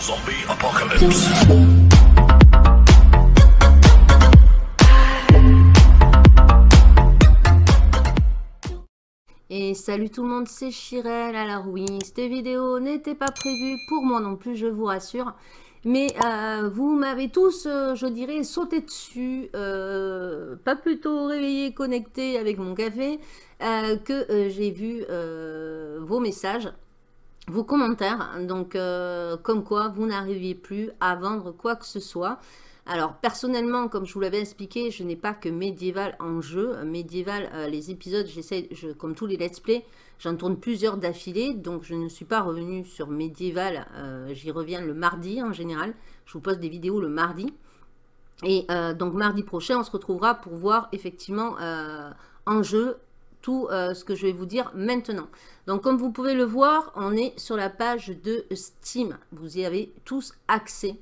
Zombie apocalypse. Et salut tout le monde, c'est Chirel. Alors oui, cette vidéo n'était pas prévue pour moi non plus, je vous rassure. Mais euh, vous m'avez tous, euh, je dirais, sauté dessus, euh, pas plutôt réveillé, connecté avec mon café, que j'ai vu vos messages, vos commentaires. Donc, comme quoi, vous n'arriviez plus à vendre quoi que ce soit. Alors, personnellement, comme je vous l'avais expliqué, je n'ai pas que médiéval en jeu. Médiéval, euh, les épisodes, j'essaie, comme tous les let's play, j'en tourne plusieurs d'affilée. Donc, je ne suis pas revenu sur médiéval. Euh, j'y reviens le mardi en général. Je vous poste des vidéos le mardi. Et euh, donc, mardi prochain, on se retrouvera pour voir effectivement en jeu tout ce que je vais vous dire maintenant. Donc, comme vous pouvez le voir, on est sur la page de Steam. Vous y avez tous accès.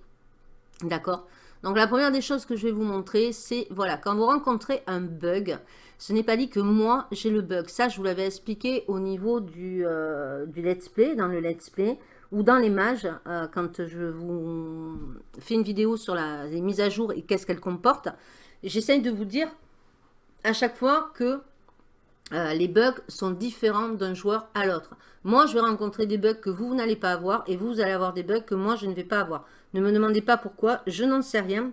D'accord? Donc la première des choses que je vais vous montrer, c'est voilà, quand vous rencontrez un bug, ce n'est pas dit que moi j'ai le bug. Ça, je vous l'avais expliqué au niveau du, euh, let's play, dans le let's play, ou dans les mages, euh, quand je vous fais une vidéo sur la, les mises à jour et qu'est-ce qu'elles comportent. J'essaye de vous dire à chaque fois que euh, les bugs sont différents d'un joueur à l'autre. Moi, je vais rencontrer des bugs que vous, n'allez pas avoir et vous, allez avoir des bugs que moi, je ne vais pas avoir. Ne me demandez pas pourquoi, je n'en sais rien.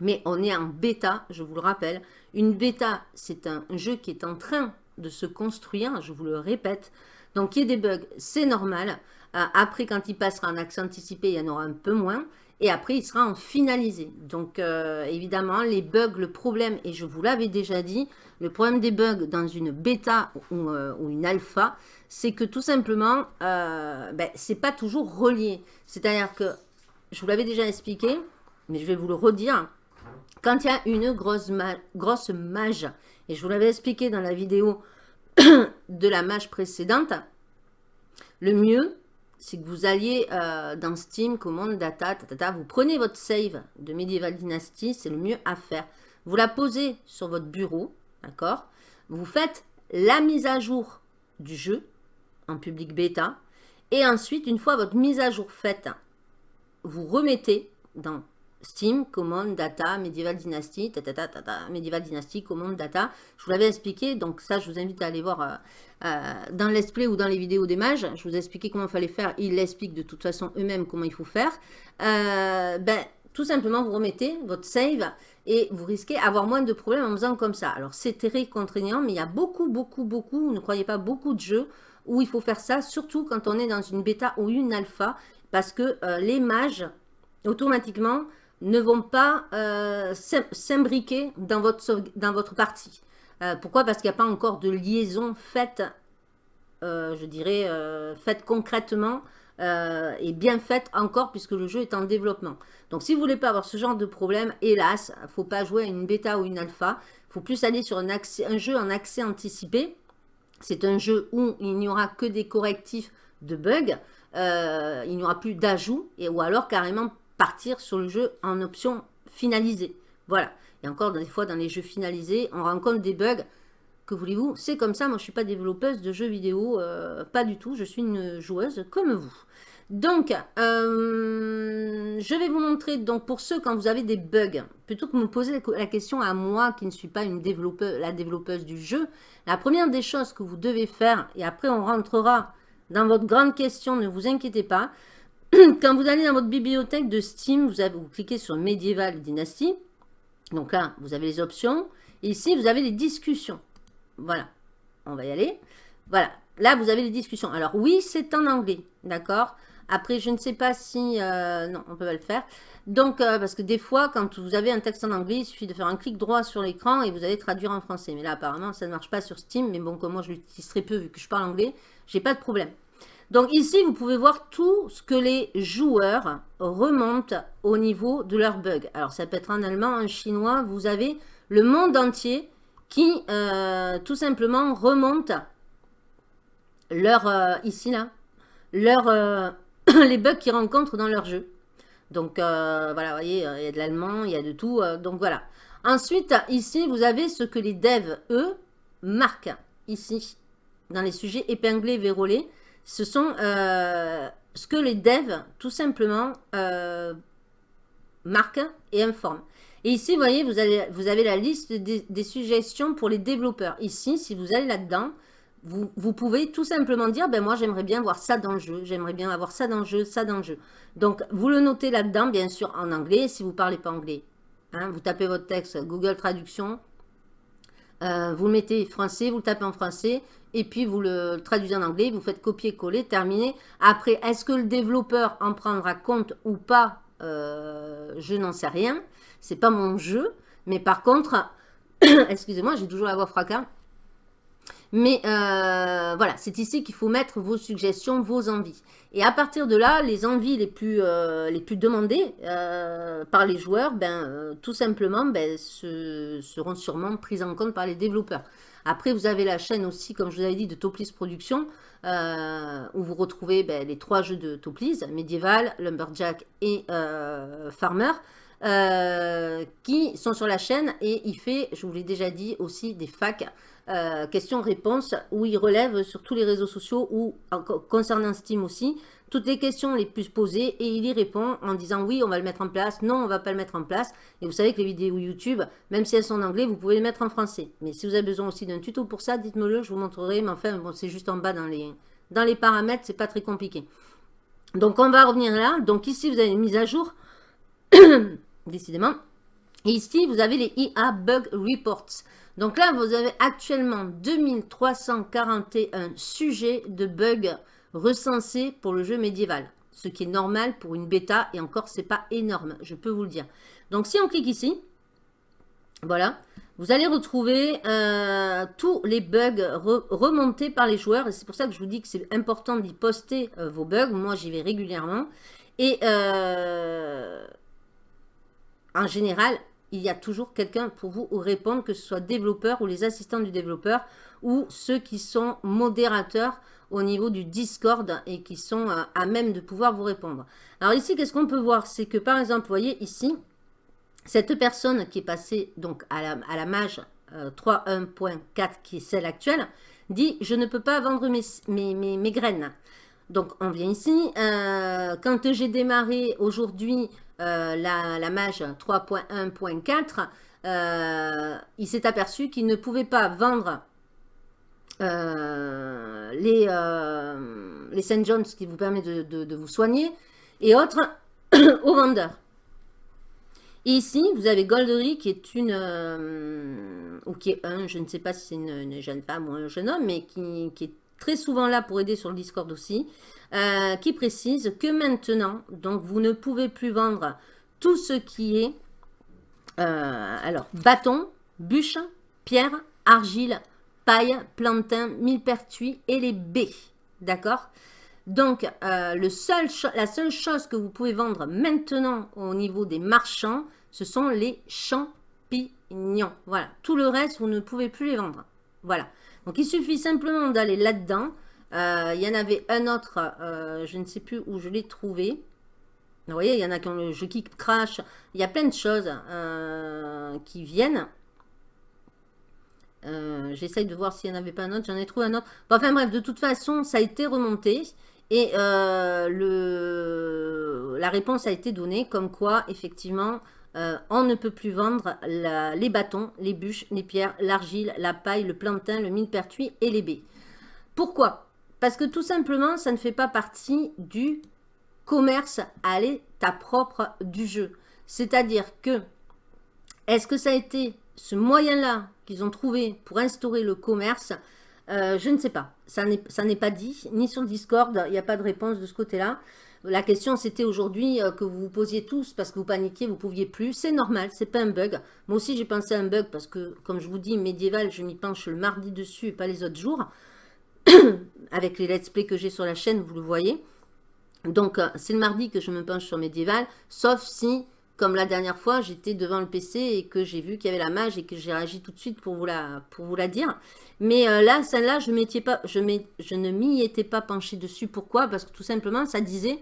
Mais on est en bêta, je vous le rappelle. Une bêta, c'est un jeu qui est en train de se construire, je vous le répète. Donc, il y a des bugs, c'est normal. Euh, après, quand il passera en accès anticipé, il y en aura un peu moins. Et après, il sera en finalisé. Donc, euh, évidemment, les bugs, le problème, et je vous l'avais déjà dit, le problème des bugs dans une bêta ou, euh, une alpha, c'est que tout simplement, euh, ben, c'est pas toujours relié. C'est-à-dire que, je vous l'avais déjà expliqué, mais je vais vous le redire, quand il y a une grosse, mage, et je vous l'avais expliqué dans la vidéo de la mage précédente, le mieux, c'est que vous alliez euh, dans Steam, commande, data, vous prenez votre save de Medieval Dynasty, c'est le mieux à faire. Vous la posez sur votre bureau, d'accord? Vous faites la mise à jour du jeu en public bêta. Et ensuite, une fois votre mise à jour faite, vous remettez dans Steam, commande, data, Medieval Dynasty, tata, tata, Medieval Dynasty, commande, data. Je vous l'avais expliqué, donc ça, je vous invite à aller voir euh, euh, dans l'Let's Play ou dans les vidéos des mages. Je vous ai expliqué comment il fallait faire. Ils l'expliquent de toute façon eux-mêmes comment il faut faire. Euh, ben, tout simplement, vous remettez votre save et vous risquez d'avoir moins de problèmes en faisant comme ça. Alors, c'est très contraignant, mais il y a beaucoup, beaucoup, beaucoup, ne croyez pas, beaucoup de jeux où il faut faire ça, surtout quand on est dans une bêta ou une alpha, parce que les mages, automatiquement, ne vont pas euh, s'imbriquer dans votre, dans votre partie. Euh, pourquoi? Parce qu'il n'y a pas encore de liaison faite, euh, je dirais, faite concrètement et bien faite encore puisque le jeu est en développement. Donc si vous voulez pas avoir ce genre de problème, hélas, il ne faut pas jouer à une bêta ou une alpha. Il faut plus aller sur un, jeu en accès anticipé. C'est un jeu où il n'y aura que des correctifs de bugs. il n'y aura plus d'ajouts ou alors carrément partir sur le jeu en option finalisée. Voilà. Et encore, des fois, dans les jeux finalisés, on rencontre des bugs. Que voulez-vous? C'est comme ça. Moi, je ne suis pas développeuse de jeux vidéo. Euh, pas du tout. Je suis une joueuse comme vous. Donc, euh, je vais vous montrer, donc pour ceux, quand vous avez des bugs, plutôt que me poser la question à moi, qui ne suis pas une développeuse, la développeuse du jeu, la première des choses que vous devez faire, et après on rentrera dans votre grande question, ne vous inquiétez pas, quand vous allez dans votre bibliothèque de Steam, vous, cliquez sur Medieval Dynasty. Donc là, vous avez les options. Ici, vous avez les discussions. Voilà. On va y aller. Voilà. Là, vous avez les discussions. Alors oui, c'est en anglais. D'accord? Après, je ne sais pas si... Euh, non, on peut pas le faire. Donc, euh, parce que des fois, quand vous avez un texte en anglais, il suffit de faire un clic droit sur l'écran et vous allez traduire en français. Mais là, apparemment, ça ne marche pas sur Steam. Mais bon, comme moi, je l'utilise très peu vu que je parle anglais, j'ai pas de problème. Donc ici, vous pouvez voir tout ce que les joueurs remontent au niveau de leurs bugs. Alors ça peut être en allemand, en chinois, vous avez le monde entier qui euh, tout simplement remonte leur, ici là, leur, les bugs qu'ils rencontrent dans leur jeu. Donc voilà, vous voyez, il y a de l'allemand, il y a de tout, donc voilà. Ensuite, ici, vous avez ce que les devs, eux, marquent, ici, dans les sujets épinglés, vérolés ce sont euh, ce que les devs, tout simplement, euh, marquent et informent. Et ici, vous voyez, vous avez, vous avez la liste des, suggestions pour les développeurs. Ici, si vous allez là-dedans, vous, pouvez tout simplement dire, ben moi, j'aimerais bien voir ça dans le jeu, j'aimerais bien avoir ça dans le jeu, ça dans le jeu. Donc, vous le notez là-dedans, bien sûr, en anglais, si vous ne parlez pas anglais. Hein, vous tapez votre texte Google Traduction, euh, vous le mettez français, vous le tapez en français, et puis vous le traduisez en anglais, vous faites copier-coller, terminé. Après, est-ce que le développeur en prendra compte ou pas euh, Je n'en sais rien. C'est pas mon jeu. Mais par contre, excusez-moi, j'ai toujours la voix fracas. Mais euh, voilà, c'est ici qu'il faut mettre vos suggestions, vos envies. Et à partir de là, les envies les plus, euh, demandées euh, par les joueurs, ben, tout simplement, ben, seront sûrement prises en compte par les développeurs. Après, vous avez la chaîne aussi, comme je vous avais dit, de Toplis Production, où vous retrouvez ben, les trois jeux de Toplis, Medieval, Lumberjack et Farmer. qui sont sur la chaîne et il fait, je vous l'ai déjà dit, aussi des facs euh, questions-réponses où il relève sur tous les réseaux sociaux ou concernant Steam aussi, toutes les questions les plus posées et il y répond en disant oui, on va le mettre en place, non, on va pas le mettre en place. Et vous savez que les vidéos YouTube, même si elles sont en anglais, vous pouvez les mettre en français. Mais si vous avez besoin aussi d'un tuto pour ça, dites-moi le, je vous montrerai. Mais enfin, bon, c'est juste en bas dans les, dans les paramètres, c'est pas très compliqué. Donc, on va revenir là. Donc, ici, vous avez une mise à jour, décidément. Et ici, vous avez les IA Bug Reports. Donc là, vous avez actuellement 2341 sujets de bugs recensés pour le jeu médiéval. Ce qui est normal pour une bêta, et encore, c'est pas énorme, je peux vous le dire. Donc si on clique ici, voilà, vous allez retrouver euh, tous les bugs remontés par les joueurs. Et c'est pour ça que je vous dis que c'est important d'y poster euh, vos bugs. Moi, j'y vais régulièrement. Et euh, en général, il y a toujours quelqu'un pour vous répondre, que ce soit développeur ou les assistants du développeur ou ceux qui sont modérateurs au niveau du Discord et qui sont euh, à, même de pouvoir vous répondre. Alors ici, qu'est-ce qu'on peut voir? C'est que par exemple, vous voyez ici, cette personne qui est passée donc à la, à mage 3.1.4 euh, qui est celle actuelle, dit « Je ne peux pas vendre mes, graines ». Donc on vient ici, euh, quand j'ai démarré aujourd'hui euh, la, mage 3.1.4, euh, il s'est aperçu qu'il ne pouvait pas vendre euh, les, les St. John's qui vous permet de, vous soigner et autres aux vendeurs. ici, vous avez Goldery qui est une, ou qui est un, je ne sais pas si c'est une, jeune femme ou un jeune homme, mais qui, qui est très souvent là pour aider sur le Discord aussi, euh, qui précise que maintenant, donc vous ne pouvez plus vendre tout ce qui est, euh, alors, bâton, bûche, pierre, argile, paille, plantain, millepertuis et les baies, d'accord? Donc, euh, le seul, la seule chose que vous pouvez vendre maintenant au niveau des marchands, ce sont les champignons. Voilà, tout le reste, vous ne pouvez plus les vendre. Voilà. Donc, il suffit simplement d'aller là-dedans. Euh, il y en avait un autre, euh, je ne sais plus où je l'ai trouvé. Vous voyez, il y en a qui ont le jeu qui crash. Il y a plein de choses euh, qui viennent. J'essaye de voir s'il n'y en avait pas un autre. J'en ai trouvé un autre. enfin bref, de toute façon, ça a été remonté. Et le, la réponse a été donnée comme quoi, effectivement, on ne peut plus vendre les bâtons, les bûches, les pierres, l'argile, la paille, le plantain, le millepertuis et les baies. Pourquoi? Parce que tout simplement, ça ne fait pas partie du commerce à l'état propre du jeu. C'est-à-dire que, est-ce que ça a été ce moyen-là qu'ils ont trouvé pour instaurer le commerce? Euh, Je ne sais pas. Ça n'est pas dit, ni sur Discord, il n'y a pas de réponse de ce côté-là. La question, c'était aujourd'hui euh, que vous vous posiez tous parce que vous paniquiez, vous ne pouviez plus. C'est normal, c'est pas un bug. Moi aussi, j'ai pensé à un bug parce que, comme je vous dis, médiéval, je m'y penche le mardi dessus et pas les autres jours. Avec les let's play que j'ai sur la chaîne, vous le voyez. Donc, euh, c'est le mardi que je me penche sur médiéval, sauf si, comme la dernière fois, j'étais devant le PC et que j'ai vu qu'il y avait la mage et que j'ai réagi tout de suite pour vous la, pour vous la dire. Mais euh, là, celle-là, je, ne m'y étais pas penché dessus. Pourquoi? Parce que tout simplement, ça disait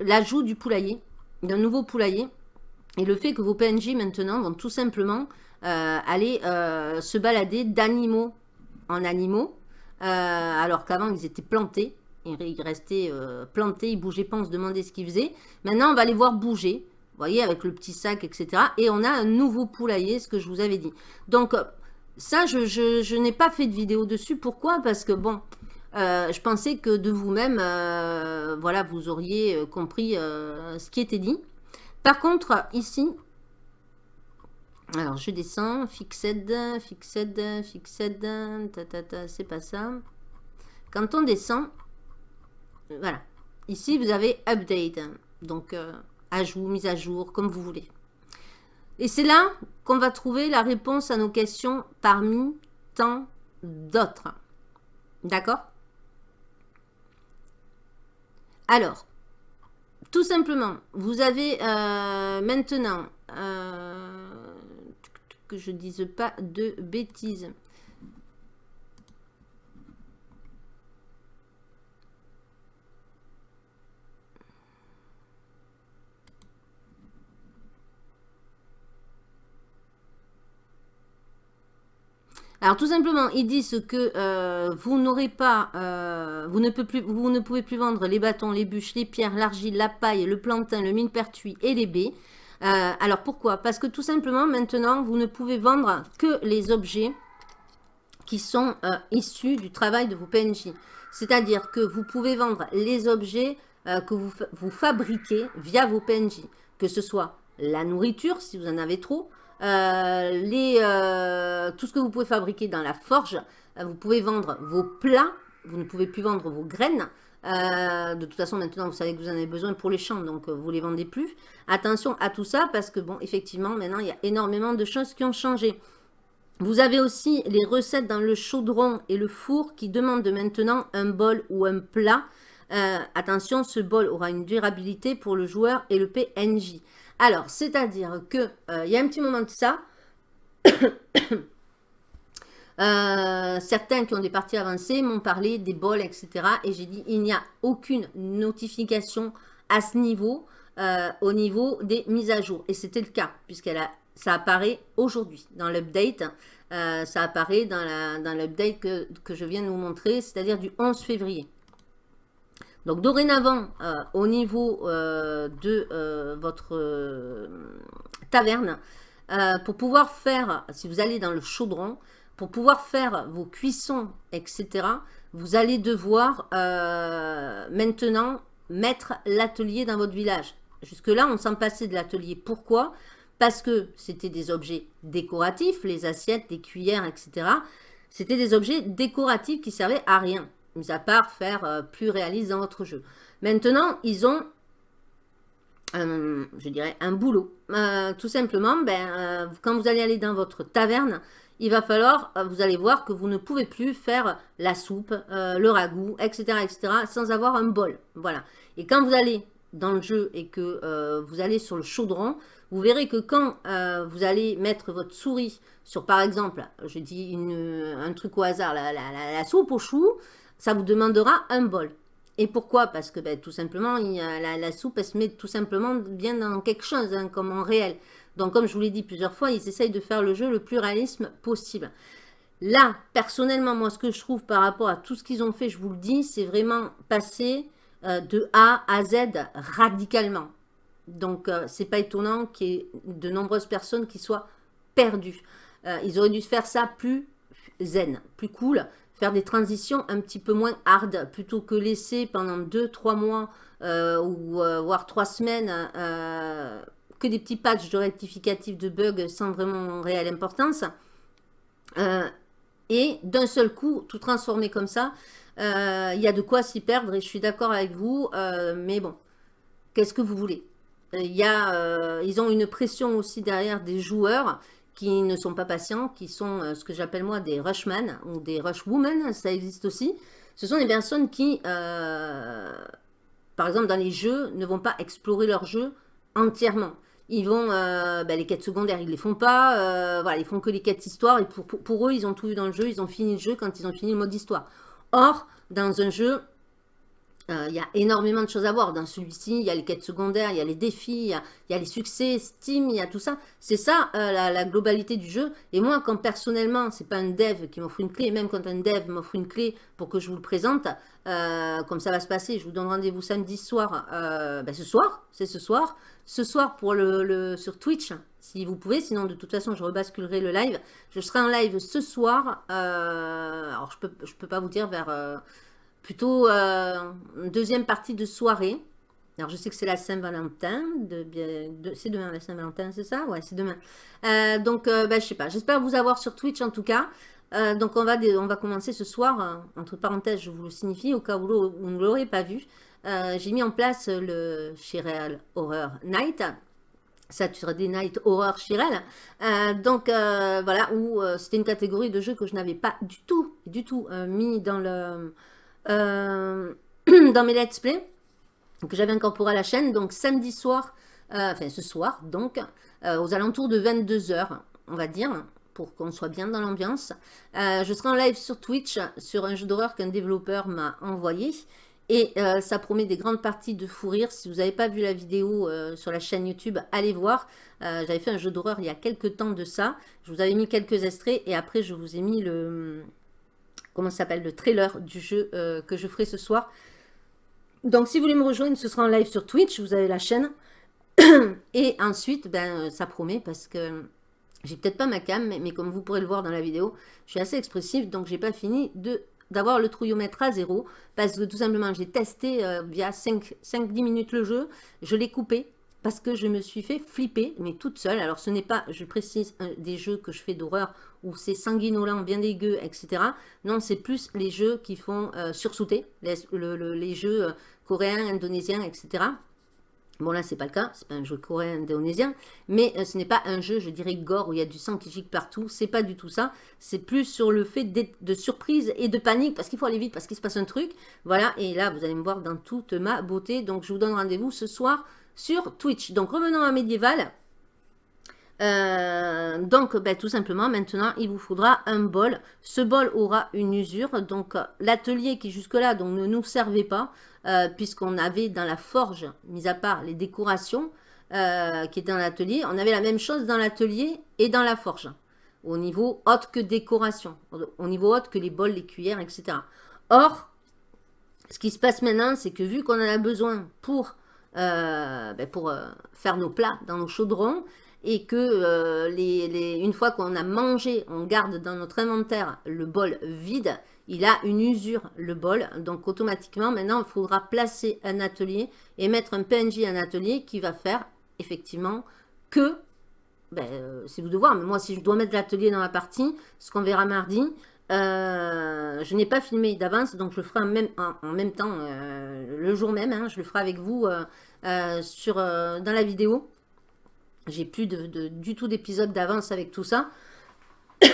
l'ajout du poulailler, d'un nouveau poulailler, et le fait que vos PNJ maintenant vont tout simplement euh, aller se balader d'animaux en animaux, alors qu'avant ils étaient plantés. Ils restaient euh, plantés, ils bougeaient pas, on se demandait ce qu'ils faisaient. Maintenant, on va les voir bouger. Vous voyez, avec le petit sac, etc. Et on a un nouveau poulailler, ce que je vous avais dit. Donc, euh, ça, je, n'ai pas fait de vidéo dessus. Pourquoi? Parce que, bon, je pensais que de vous-même, voilà, vous auriez compris ce qui était dit. Par contre, ici, alors je descends, fixed, fixed, fixed, ta, ta, ta, c'est pas ça. Quand on descend, voilà. Ici, vous avez update, donc euh, ajout, mise à jour, comme vous voulez. Et c'est là qu'on va trouver la réponse à nos questions parmi tant d'autres. D'accord? Alors, tout simplement, vous avez euh, maintenant, euh, je dise pas de bêtises, Alors tout simplement, ils disent que euh, vous n'aurez pas, euh, vous, ne plus, vous ne pouvez plus vendre les bâtons, les bûches, les pierres, l'argile, la paille, le plantain, le mine-pertuis et les baies. Euh, alors pourquoi? Parce que tout simplement, maintenant, vous ne pouvez vendre que les objets qui sont issus du travail de vos PNJ. C'est-à-dire que vous pouvez vendre les objets que vous, fabriquez via vos PNJ. Que ce soit la nourriture, si vous en avez trop, euh, euh, tout ce que vous pouvez fabriquer dans la forge. Euh, vous pouvez vendre vos plats. Vous ne pouvez plus vendre vos graines. De toute façon, maintenant, vous savez que vous en avez besoin pour les champs, donc vous ne les vendez plus. Attention à tout ça, parce que, bon, effectivement, maintenant, il y a énormément de choses qui ont changé. Vous avez aussi les recettes dans le chaudron et le four qui demandent maintenant un bol ou un plat. attention, ce bol aura une durabilité pour le joueur et le PNJ. Alors, c'est-à-dire que euh, il y a un petit moment de ça, euh, certains qui ont des parties avancées m'ont parlé des bols, etc. Et j'ai dit, il n'y a aucune notification à ce niveau, euh, au niveau des mises à jour. Et c'était le cas, puisqu'elle ça apparaît aujourd'hui dans l'update. ça apparaît dans l'update que, je viens de vous montrer, c'est-à-dire du 11 février. Donc dorénavant, euh, au niveau euh, de euh, votre taverne, pour pouvoir faire, si vous allez dans le chaudron, pour pouvoir faire vos cuissons, etc., vous allez devoir maintenant mettre l'atelier dans votre village. Jusque-là, on s'en passait de l'atelier. Pourquoi? Parce que c'était des objets décoratifs, les assiettes, les cuillères, etc. C'était des objets décoratifs qui servaient à rien mis à part faire euh, plus réaliste dans votre jeu. Maintenant, ils ont, je dirais, un boulot. Euh, tout simplement, ben, euh, quand vous allez aller dans votre taverne, il va falloir, vous allez voir que vous ne pouvez plus faire la soupe, le ragoût, etc., etc., sans avoir un bol. Voilà. Et quand vous allez dans le jeu et que vous allez sur le chaudron, vous verrez que quand vous allez mettre votre souris sur, par exemple, je dis un truc au hasard, la soupe au chou, ça vous demandera un bol. Et pourquoi? Parce que ben, tout simplement, il la, soupe, elle se met tout simplement bien dans quelque chose, hein, comme en réel. Donc, comme je vous l'ai dit plusieurs fois, ils essayent de faire le jeu le plus réalisme possible. Là, personnellement, moi, ce que je trouve par rapport à tout ce qu'ils ont fait, je vous le dis, c'est vraiment passer euh, de A à Z radicalement. Donc, euh, c'est pas étonnant qu'il y ait de nombreuses personnes qui soient perdues. Euh, ils auraient dû faire ça plus zen, plus cool faire des transitions un petit peu moins hard, plutôt que laisser pendant 2-3 mois euh, ou voire 3 semaines que des petits patchs de rectificatifs de bugs sans vraiment réelle importance. et d'un seul coup, tout transformer comme ça, il y a de quoi s'y perdre et je suis d'accord avec vous, mais bon, qu'est-ce que vous voulez? Y a, Ils ont une pression aussi derrière des joueurs qui ne sont pas patients, qui sont euh, ce que j'appelle moi des rushman ou des rushwomen, ça existe aussi. Ce sont des personnes qui, euh, par exemple dans les jeux, ne vont pas explorer leur jeu entièrement. Ils vont, euh, ben, les quêtes secondaires, ils ne les font pas, voilà, ils font que les quêtes histoire, et pour, pour, eux, ils ont tout vu dans le jeu, ils ont fini le jeu quand ils ont fini le mode histoire. Or, dans un jeu, euh, il y a énormément de choses à voir. Dans celui-ci, il y a les quêtes secondaires, il y a les défis, il y a, les succès, Steam, il y a tout ça. C'est ça euh, la, globalité du jeu. Et moi, quand personnellement, c'est pas un dev qui m'offre une clé, même quand un dev m'offre une clé pour que je vous le présente, euh, comme ça va se passer, je vous donne rendez-vous samedi soir. Ben, ce soir, c'est ce soir. Ce soir pour le, sur Twitch, si vous pouvez. Sinon, de toute façon, je rebasculerai le live. Je serai en live ce soir. alors, je peux, je peux pas vous dire vers plutôt euh, deuxième partie de soirée. Alors, je sais que c'est la Saint-Valentin. C'est demain la Saint-Valentin, c'est ça? Ouais, c'est demain. Euh, donc, euh, ben, je sais pas. J'espère vous avoir sur Twitch en tout cas. Euh, donc, on va, on va commencer ce soir. entre parenthèses, je vous le signifie au cas où vous ne l'aurez pas vu. J'ai mis en place le Chirel Horror Night. Saturday Night Horror Chirel. donc, voilà, où c'était une catégorie de jeux que je n'avais pas du tout, du tout mis dans le euh, dans mes let's play que j'avais incorporé à la chaîne. Donc samedi soir, euh, enfin ce soir, donc euh, aux alentours de 22h, on va dire, pour qu'on soit bien dans l'ambiance. je serai en live sur Twitch sur un jeu d'horreur qu'un développeur m'a envoyé. Et ça promet des grandes parties de fou rire. Si vous n'avez pas vu la vidéo sur la chaîne YouTube, allez voir. J'avais fait un jeu d'horreur il y a quelques temps de ça. Je vous avais mis quelques extraits et après je vous ai mis le, comment s'appelle, le trailer du jeu euh, que je ferai ce soir. Donc, si vous voulez me rejoindre, ce sera en live sur Twitch, vous avez la chaîne. Et ensuite, ben, ça promet parce que j'ai peut-être pas ma cam, mais, comme vous pourrez le voir dans la vidéo, je suis assez expressive, donc j'ai pas fini de d'avoir le trouillomètre à zéro, parce que tout simplement, j'ai testé euh, via 5-10 minutes le jeu, je l'ai coupé, parce que je me suis fait flipper, mais toute seule. Alors, ce n'est pas, je précise, des jeux que je fais d'horreur où c'est sanguinolent, bien dégueu, etc. Non, c'est plus les jeux qui font euh, sursauter, les, jeux euh, coréens, indonésiens, etc. Bon, là, c'est pas le cas, c'est pas un jeu coréen, indonésien, mais euh, ce n'est pas un jeu, je dirais, gore, où il y a du sang qui gicle partout, c'est pas du tout ça, c'est plus sur le fait de surprise et de panique, parce qu'il faut aller vite, parce qu'il se passe un truc, voilà, et là, vous allez me voir dans toute ma beauté, donc je vous donne rendez-vous ce soir sur Twitch. Donc revenons à Médiéval. Euh, donc, ben, tout simplement, maintenant, il vous faudra un bol. Ce bol aura une usure. Donc, l'atelier qui jusque-là ne nous servait pas, euh, puisqu'on avait dans la forge, mis à part les décorations euh, qui étaient dans l'atelier, on avait la même chose dans l'atelier et dans la forge. Au niveau autre que décoration, au niveau autre que les bols, les cuillères, etc. Or, ce qui se passe maintenant, c'est que vu qu'on en a besoin pour euh, ben euh, faire nos plats dans nos chaudrons et que euh, les, une fois qu'on a mangé, on garde dans notre inventaire le bol vide, il a une usure le bol, donc automatiquement maintenant il faudra placer un atelier et mettre un PNJ un atelier qui va faire effectivement que, ben, c'est vous de voir, mais moi si je dois mettre l'atelier dans la partie, ce qu'on verra mardi, euh, je n'ai pas filmé d'avance, donc je le ferai en même, temps, euh, le jour même. Hein, je le ferai avec vous euh, dans la vidéo. J'ai plus de, du tout d'épisode d'avance avec tout ça.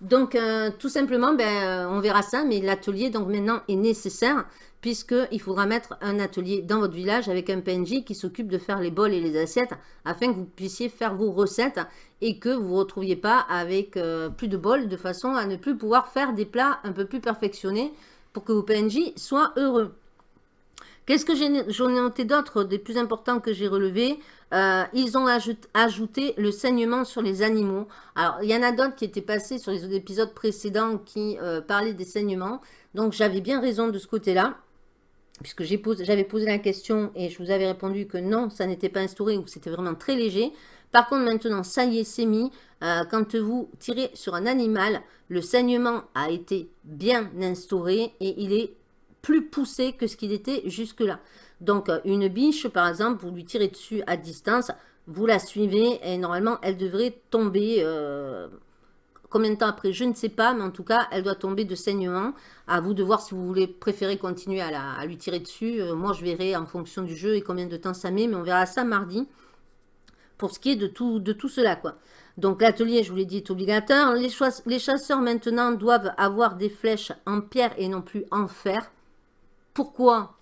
donc, tout simplement, ben, on verra ça, mais l'atelier, donc maintenant, est nécessaire puisqu'il faudra mettre un atelier dans votre village avec un PNJ qui s'occupe de faire les bols et les assiettes afin que vous puissiez faire vos recettes et que vous ne vous retrouviez pas avec euh, plus de bols de façon à ne plus pouvoir faire des plats un peu plus perfectionnés pour que vos PNJ soient heureux. Qu'est-ce que j'en ai, noté d'autres, des plus importants que j'ai relevés? Euh, Ils ont ajouté le saignement sur les animaux. Alors, il y en a d'autres qui étaient passés sur les épisodes précédents qui euh, parlaient des saignements. Donc, j'avais bien raison de ce côté-là puisque j'avais posé, la question et je vous avais répondu que non, ça n'était pas instauré ou c'était vraiment très léger. Par contre, maintenant, ça y est, c'est mis. Euh, quand vous tirez sur un animal, le saignement a été bien instauré et il est plus poussé que ce qu'il était jusque-là. Donc, euh, une biche, par exemple, vous lui tirez dessus à distance, vous la suivez et normalement, elle devrait tomber... Euh, Combien de temps après Je ne sais pas, mais en tout cas, elle doit tomber de saignement. À vous de voir si vous voulez préférer continuer à, lui tirer dessus. Euh, moi, je verrai en fonction du jeu et combien de temps ça met, mais on verra ça mardi pour ce qui est de tout, de tout cela. quoi. Donc l'atelier, je vous l'ai dit, est obligatoire. Les chasseurs maintenant doivent avoir des flèches en pierre et non plus en fer. Pourquoi?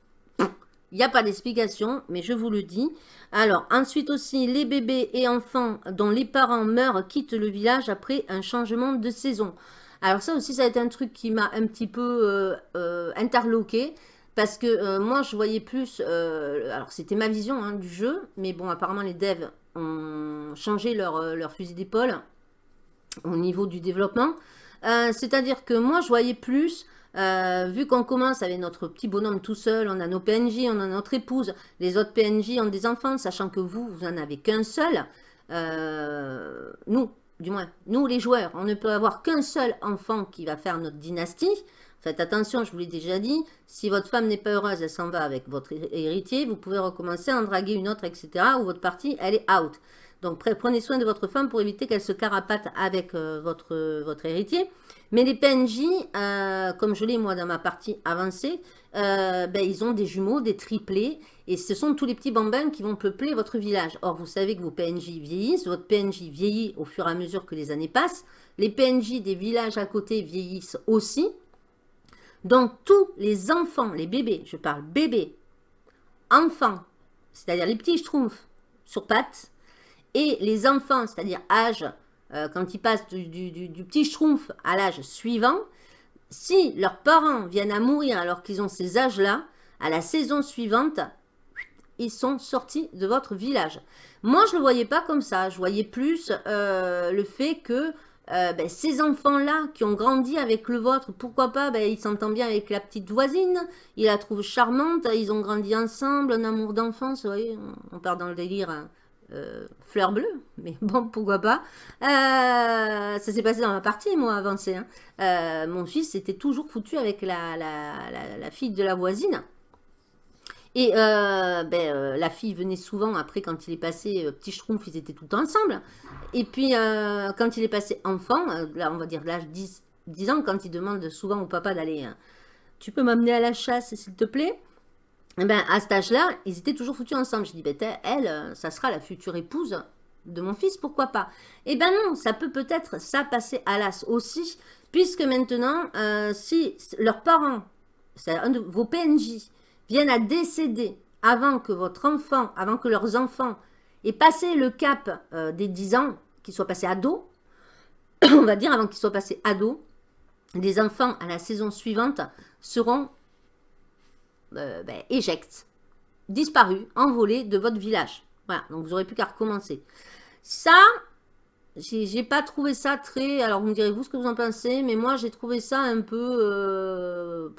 Il n'y a pas d'explication, mais je vous le dis. Alors, ensuite aussi, les bébés et enfants dont les parents meurent quittent le village après un changement de saison. Alors ça aussi, ça a été un truc qui m'a un petit peu euh, euh, interloqué. Parce que moi, je voyais plus... alors, c'était ma vision hein, du jeu. Mais bon, apparemment, les devs ont changé leur fusil d'épaule au niveau du développement. C'est-à-dire que moi, je voyais plus euh, vu qu'on commence avec notre petit bonhomme tout seul, on a nos PNJ, on a notre épouse, les autres PNJ ont des enfants, sachant que vous, vous n'en avez qu'un seul. Euh, nous, du moins, nous les joueurs, on ne peut avoir qu'un seul enfant qui va faire notre dynastie. Faites attention, je vous l'ai déjà dit, si votre femme n'est pas heureuse, elle s'en va avec votre héritier, vous pouvez recommencer à en draguer une autre, etc. ou votre partie, elle est out. Donc prenez soin de votre femme pour éviter qu'elle se carapate avec euh, votre, votre héritier. Mais les PNJ, euh, comme je l'ai moi dans ma partie avancée, euh, ben, ils ont des jumeaux, des triplés, et ce sont tous les petits bambins qui vont peupler votre village. Or, vous savez que vos PNJ vieillissent, votre PNJ vieillit au fur et à mesure que les années passent, les PNJ des villages à côté vieillissent aussi. Donc, tous les enfants, les bébés, je parle bébés, enfants, c'est-à-dire les petits schtroumpfs sur pattes, et les enfants, c'est-à-dire âge, euh, quand ils passent du, petit schtroumpf à l'âge suivant, si leurs parents viennent à mourir alors qu'ils ont ces âges-là, à la saison suivante, ils sont sortis de votre village. Moi, je ne le voyais pas comme ça. Je voyais plus euh, le fait que euh, ben, ces enfants-là qui ont grandi avec le vôtre, pourquoi pas, ben, ils s'entendent bien avec la petite voisine, ils la trouvent charmante, ils ont grandi ensemble, un amour d'enfance, vous voyez, on part dans le délire hein. Euh, fleur bleue, mais bon, pourquoi pas. Euh, ça s'est passé dans ma partie, moi, avancé. Hein. Euh, mon fils était toujours foutu avec la, la, fille de la voisine. Et ben, la fille venait souvent, après, quand il est passé petit schtroumpf, ils étaient tout ensemble. Et puis, quand il est passé enfant, là, on va dire l'âge 10, 10 ans, quand il demande souvent au papa d'aller... tu peux m'amener à la chasse, s'il te plaît? Eh ben, à cet âge-là, ils étaient toujours foutus ensemble. Je dis, ben, elle, euh, ça sera la future épouse de mon fils, pourquoi pas? Eh ben non, ça peut peut-être ça passer à l'as aussi, puisque maintenant, euh, si leurs parents, un de vos PNJ, viennent à décéder avant que votre enfant, avant que leurs enfants aient passé le cap euh, des 10 ans, qu'ils soient passés ados, on va dire avant qu'ils soient passés ados, les enfants à la saison suivante seront euh, ben, éjecte, disparu, envolé de votre village. Voilà, donc vous n'aurez plus qu'à recommencer. Ça, j'ai pas trouvé ça très... Alors vous me direz vous ce que vous en pensez, mais moi j'ai trouvé ça un peu... Euh,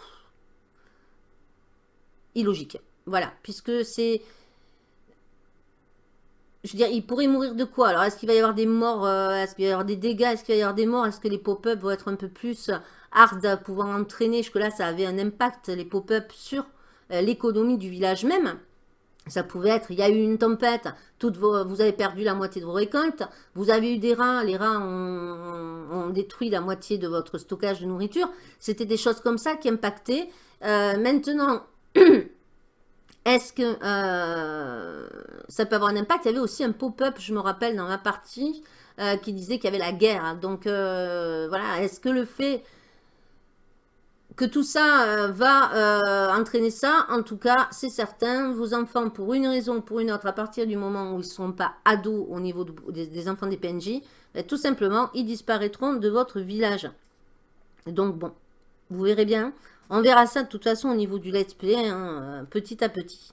illogique. Voilà, puisque c'est... Je veux dire, il pourrait mourir de quoi? Alors, est-ce qu'il va y avoir des morts euh, Est-ce qu'il va y avoir des dégâts? Est-ce qu'il va y avoir des morts? Est-ce que les pop-up vont être un peu plus hard à pouvoir entraîner? Jusque-là, ça avait un impact, les pop-up, sur l'économie du village même. Ça pouvait être, il y a eu une tempête, toutes vous avez perdu la moitié de vos récoltes, vous avez eu des rats, les rats ont, détruit la moitié de votre stockage de nourriture. C'était des choses comme ça qui impactaient. Euh, maintenant, est-ce que euh, ça peut avoir un impact? Il y avait aussi un pop-up, je me rappelle, dans ma partie, qui disait qu'il y avait la guerre. Donc, voilà, est-ce que le fait que tout ça euh, va euh, entraîner ça, en tout cas, c'est certain. Vos enfants, pour une raison ou pour une autre, à partir du moment où ils ne sont pas ados au niveau des, enfants des PNJ, ben, tout simplement, ils disparaîtront de votre village. Donc bon, vous verrez bien. On verra ça de toute façon au niveau du let's play, hein, euh, petit à petit.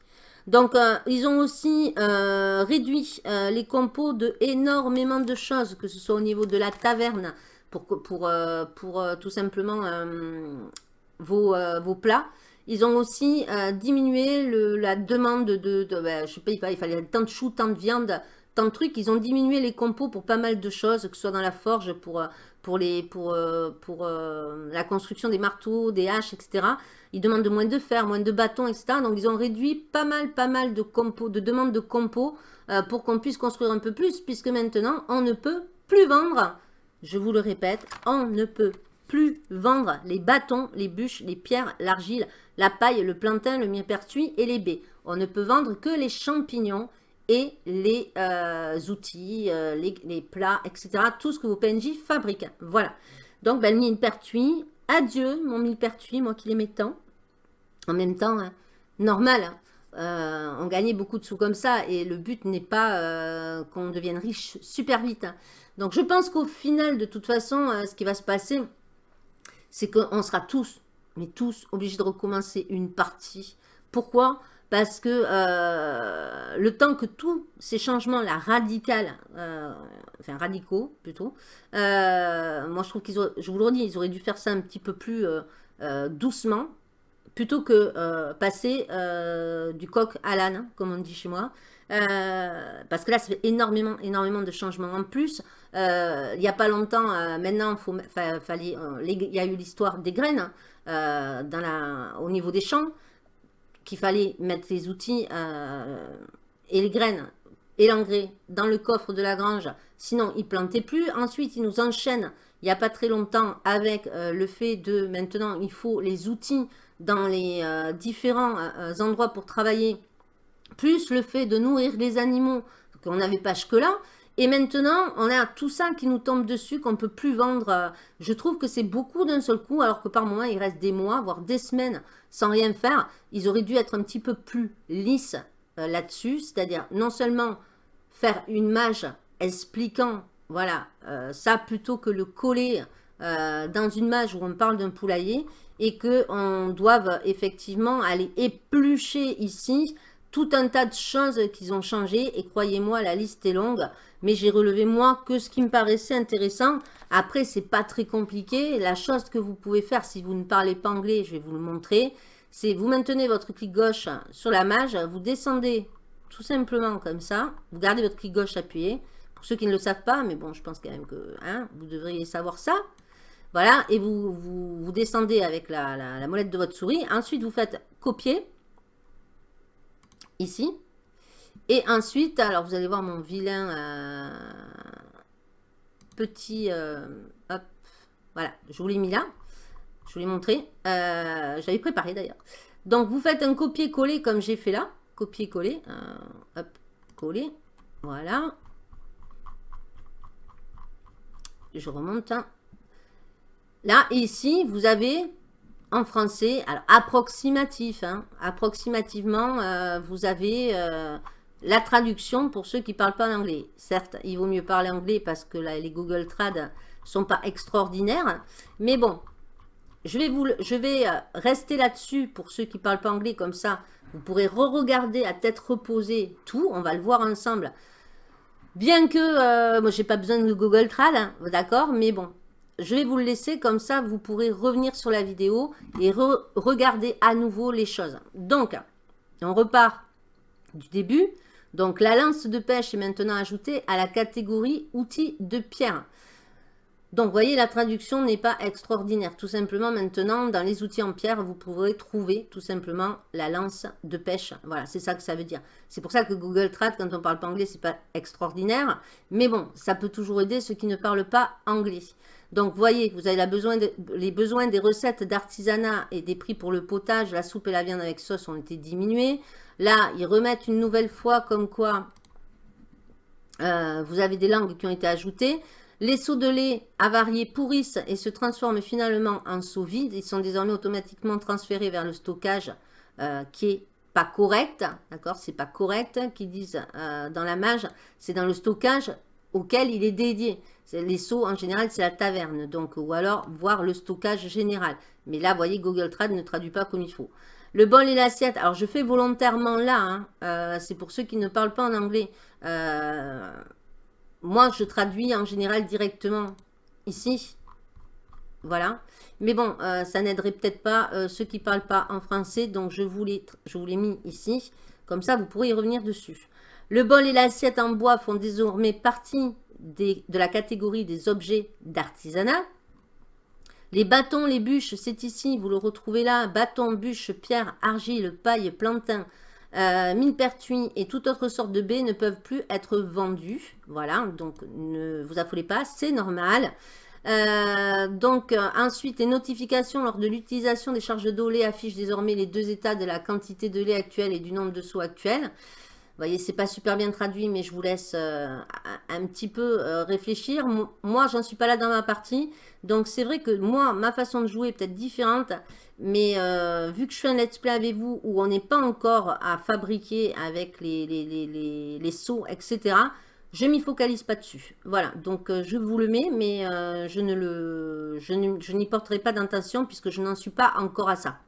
Donc, ils ont aussi réduit les compos de énormément de choses, que ce soit au niveau de la taverne, pour, pour, pour tout simplement euh, vos, plats. Ils ont aussi euh, diminué la demande de, de, ben, je sais pas, il fallait, tant de choux, tant de viande, tant de trucs. Ils ont diminué les compos pour pas mal de choses, que ce soit dans la forge, pour, euh, pour, les, pour, pour la construction des marteaux, des haches, etc. Ils demandent moins de fer, moins de bâtons, etc. Donc, ils ont réduit pas mal, pas mal de compos, de demandes de compos pour qu'on puisse construire un peu plus, puisque maintenant, on ne peut plus vendre. Je vous le répète, on ne peut plus vendre les bâtons, les bûches, les pierres, l'argile, la paille, le plantain, le millepertuis et les baies. On ne peut vendre que les champignons et les euh, outils, euh, les, plats, etc. Tout ce que vos PNJ fabriquent. Voilà. Donc, ben, le millepertuis, adieu mon millepertuis, moi qui mets tant. En même temps, hein, normal, hein. euh, on gagnait beaucoup de sous comme ça et le but n'est pas qu'on devienne riche super vite. Hein. Donc, je pense qu'au final, de toute façon, ce qui va se passer, c'est qu'on sera tous mais tous obligés de recommencer une partie. Pourquoi? Parce que euh, le temps que tous ces changements-là, radicaux, euh, enfin radicaux plutôt, euh, moi je trouve qu'ils je vous le redis, ils auraient dû faire ça un petit peu plus doucement, plutôt que passer du coq à l'âne, comme on dit chez moi. parce que là, ça fait énormément, énormément de changements. En plus, il n'y a pas longtemps, maintenant, faut, il y a eu l'histoire des graines, euh, au niveau des champs, qu'il fallait mettre les outils euh, et les graines et l'engrais dans le coffre de la grange, sinon ils plantaient plus. Ensuite, ils nous enchaînent, il n'y a pas très longtemps, avec euh, le fait de maintenant, il faut les outils dans les différents endroits pour travailler, plus le fait de nourrir les animaux, qu'on n'avait pas jusque-là, et maintenant, on a tout ça qui nous tombe dessus, qu'on ne peut plus vendre. Euh, je trouve que c'est beaucoup d'un seul coup, alors que par moment, il reste des mois, voire des semaines sans rien faire. Ils auraient dû être un petit peu plus lisses euh, là-dessus, c'est-à-dire non seulement faire une mage expliquant, voilà, euh, ça plutôt que le coller dans une mage où on parle d'un poulailler et qu'on doive effectivement aller éplucher ici tout un tas de choses qu'ils ont changé et croyez-moi, la liste est longue mais j'ai relevé moi que ce qui me paraissait intéressant. Après, c'est pas très compliqué. La chose que vous pouvez faire si vous ne parlez pas anglais, je vais vous le montrer, c'est vous maintenez votre clic gauche sur la mage, vous descendez tout simplement comme ça, vous gardez votre clic gauche appuyé. Pour ceux qui ne le savent pas, mais bon, je pense quand même que hein, vous devriez savoir ça. Voilà, et vous, vous, descendez avec la, la molette de votre souris. Ensuite, vous faites copier, ici. Et ensuite, alors vous allez voir mon vilain euh, petit... Euh, hop, voilà, je vous l'ai mis là. Je vous l'ai montré. Euh, J'avais préparé d'ailleurs. Donc vous faites un copier-coller comme j'ai fait là. Copier-coller. hop, coller. Voilà. Je remonte. Hein. Là, ici, vous avez en français, alors approximatif, hein, approximativement, vous avez la traduction pour ceux qui ne parlent pas anglais. Certes, il vaut mieux parler anglais parce que les Google Trad sont pas extraordinaires. Mais bon, je vais, je euh, rester là-dessus pour ceux qui ne parlent pas anglais. Comme ça, vous pourrez re-regarder à tête reposée tout. On va le voir ensemble. Bien que, euh, moi, j'ai pas besoin de Google Trad, hein, d'accord Mais bon, je vais vous le laisser. Comme ça, vous pourrez revenir sur la vidéo et regarder à nouveau les choses. Donc, on repart du début. Donc la lance de pêche est maintenant ajoutée à la catégorie outils de pierre. Donc vous voyez, la traduction n'est pas extraordinaire. Tout simplement maintenant, dans les outils en pierre, vous pourrez trouver tout simplement la lance de pêche. Voilà, c'est ça que ça veut dire. C'est pour ça que Google Trad, quand on parle pas anglais, c'est pas extraordinaire. Mais bon, ça peut toujours aider ceux qui ne parlent pas anglais. Donc, vous voyez, vous avez les besoins des recettes d'artisanat et des prix pour le potage, la soupe et la viande avec sauce ont été diminués. Là, ils remettent une nouvelle fois comme quoi euh, vous avez des langues qui ont été ajoutées. Les seaux de lait avariés pourrissent et se transforment finalement en seaux vides. Ils sont désormais automatiquement transférés vers le stockage euh, qui est pas correct. D'accord C'est pas correct qu'ils disent euh, dans la mage. C'est dans le stockage auquel il est dédié. Les seaux, en général, c'est la taverne. Donc, ou alors, voir le stockage général. Mais là, vous voyez, Google Trad ne traduit pas comme il faut. Le bol et l'assiette, alors je fais volontairement là, hein. euh, c'est pour ceux qui ne parlent pas en anglais. Euh, moi, je traduis en général directement ici. Voilà. Mais bon, euh, ça n'aiderait peut-être pas ceux qui ne parlent pas en français, donc je vous l'ai mis ici. Comme ça, vous pourrez y revenir dessus. Le bol et l'assiette en bois font désormais partie de la catégorie des objets d'artisanat. Les bâtons, les bûches, c'est ici, vous le retrouvez là. Bâtons, bûches, pierre, argile, paille, plantain, euh, mine pertuis et toute autre sorte de baies ne peuvent plus être vendus. Voilà, donc ne vous affolez pas, c'est normal. Euh, donc euh, ensuite, les notifications lors de l'utilisation des charges d'eau lait affichent désormais les deux états de la quantité de lait actuelle et du nombre de seaux actuels. Vous voyez, c'est pas super bien traduit, mais je vous laisse euh, un petit peu euh, réfléchir. Moi, j'en suis pas là dans ma partie. Donc, c'est vrai que moi, ma façon de jouer est peut-être différente. Mais euh, vu que je fais un let's play avec vous où on n'est pas encore à fabriquer avec les, les, les, les, seaux, etc., je m'y focalise pas dessus. Voilà, donc je vous le mets, mais je le, je n'y porterai pas d'intention puisque je n'en suis pas encore à ça.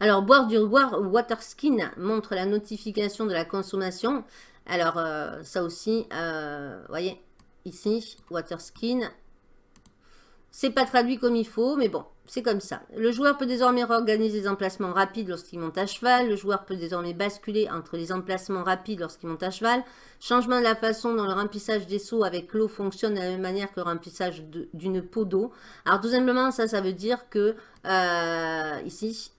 Alors, boire du water skin montre la notification de la consommation. Alors, ça aussi, vous voyez, ici, water skin, c'est pas traduit comme il faut, mais bon, c'est comme ça. Le joueur peut désormais réorganiser les emplacements rapides lorsqu'il monte à cheval. Le joueur peut désormais basculer entre les emplacements rapides lorsqu'il monte à cheval. Changement de la façon dont le remplissage des seaux avec l'eau fonctionne de la même manière que le remplissage d'une peau d'eau. Alors tout simplement, ça, ça veut dire que euh, ici,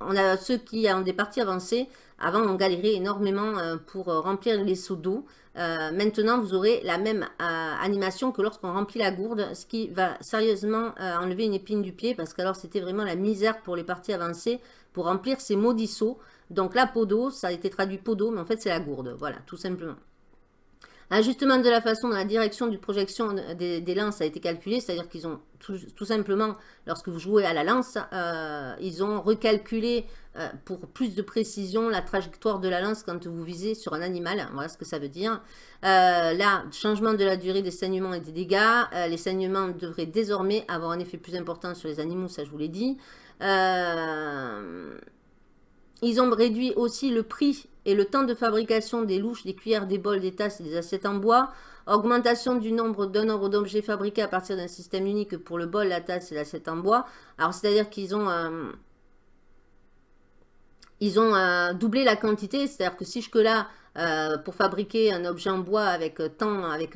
on a ceux qui ont des parties avancées. Avant, on galérait énormément euh, pour euh, remplir les seaux d'eau. Euh, maintenant, vous aurez la même animation que lorsqu'on remplit la gourde, ce qui va sérieusement enlever une épine du pied, parce qu'alors c'était vraiment la misère pour les parties avancées pour remplir ces maudits seaux. Donc la peau d'eau, ça a été traduit peau d'eau, mais en fait c'est la gourde, voilà, tout simplement. Ajustement de la façon dont la direction du projection des, lances a été calculée, c'est-à-dire qu'ils ont tout, simplement, lorsque vous jouez à la lance, euh, ils ont recalculé euh, pour plus de précision la trajectoire de la lance quand vous visez sur un animal. Voilà ce que ça veut dire. Euh, là, changement de la durée des saignements et des dégâts. les saignements devraient désormais avoir un effet plus important sur les animaux, ça je vous l'ai dit. ils ont réduit aussi le prix et le temps de fabrication des louches, des cuillères, des bols, des tasses et des assiettes en bois, augmentation du nombre d'un nombre d'objets fabriqués à partir d'un système unique pour le bol, la tasse et l'assiette en bois. Alors, c'est-à-dire qu'ils ont, euh, ils ont euh, doublé la quantité, c'est-à-dire que si jusque-là, euh, pour fabriquer un objet en bois avec tant, avec,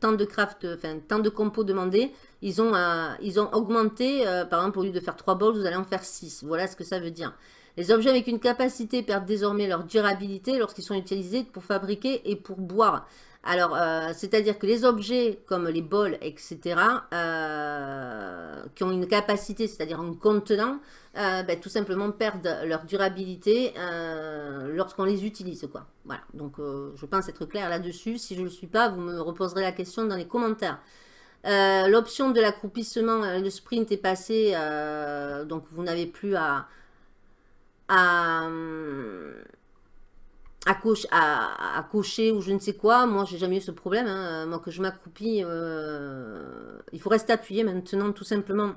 tant de craft, enfin, tant de compos demandés, ils ont, ils ont augmenté, par exemple, au lieu de faire 3 bols, vous allez en faire 6. Voilà ce que ça veut dire. Les objets avec une capacité perdent désormais leur durabilité lorsqu'ils sont utilisés pour fabriquer et pour boire. Alors, euh, c'est-à-dire que les objets comme les bols, etc., euh, qui ont une capacité, c'est-à-dire un contenant, euh, ben, tout simplement perdent leur durabilité lorsqu'on les utilise. Voilà, donc je pense être clair là-dessus. Si je ne le suis pas, vous me reposerez la question dans les commentaires. L'option de l'accroupissement, le sprint est passé, donc vous n'avez plus à à, à, cocher ou je ne sais quoi. Moi, j'ai jamais eu ce problème. Hein. Moi, que je m'accroupis, euh, il faut rester appuyé maintenant, tout simplement,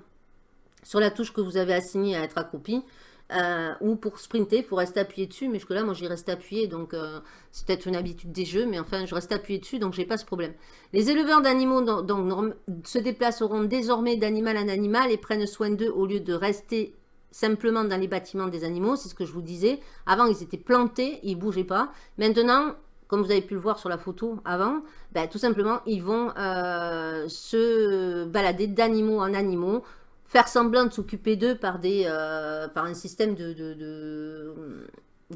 sur la touche que vous avez assignée à être accroupi. Euh, ou pour sprinter, il faut rester appuyé dessus. Mais jusque-là, moi, j'y reste appuyé. Donc, euh, c'est peut-être une habitude des jeux. Mais enfin, je reste appuyé dessus. Donc, j'ai pas ce problème. Les éleveurs d'animaux se déplaceront désormais d'animal en animal et prennent soin d'eux au lieu de rester simplement dans les bâtiments des animaux, c'est ce que je vous disais. Avant, ils étaient plantés, ils ne bougeaient pas. Maintenant, comme vous avez pu le voir sur la photo avant, ben, tout simplement, ils vont euh, se balader d'animaux en animaux, faire semblant de s'occuper d'eux par, euh, un système de,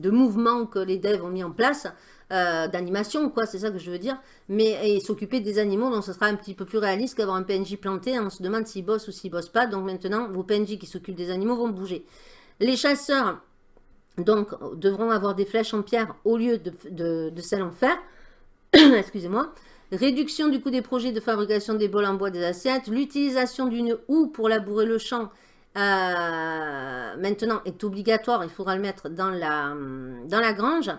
mouvements que les devs ont mis en place. Euh, d'animation, quoi, c'est ça que je veux dire. Mais s'occuper des animaux, donc ce sera un petit peu plus réaliste qu'avoir un PNJ planté. On se demande s'il bosse ou s'il bosse pas. Donc maintenant, vos PNJ qui s'occupent des animaux vont bouger. Les chasseurs, donc, devront avoir des flèches en pierre au lieu de, celles en fer. Excusez-moi. Réduction du coût des projets de fabrication des bols en bois des assiettes. L'utilisation d'une houe pour labourer le champ euh, maintenant est obligatoire. Il faudra le mettre dans la grange.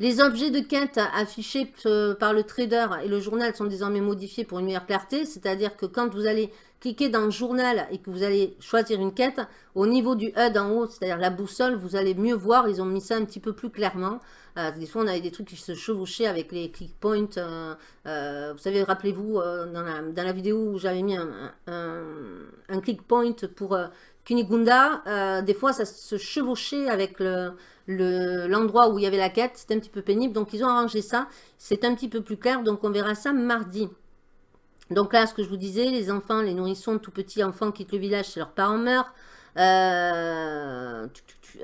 Les objets de quête affichés euh, par le trader et le journal sont désormais modifiés pour une meilleure clarté, c'est-à-dire que quand vous allez cliquer dans le journal et que vous allez choisir une quête, au niveau du HUD en haut, c'est-à-dire la boussole, vous allez mieux voir, ils ont mis ça un petit peu plus clairement. Euh, des fois, on avait des trucs qui se chevauchaient avec les click points. Euh, vous savez, rappelez-vous, dans, la, vidéo où j'avais mis un, click point pour Kunigunda, des fois, ça se chevauchait avec le l'endroit où il y avait la quête, c'est un petit peu pénible. Donc, ils ont arrangé ça. C'est un petit peu plus clair. Donc, on verra ça mardi. Donc là, ce que je vous disais, les enfants, les nourrissons, tout petits enfants quittent le village si leurs parents meurent. Euh,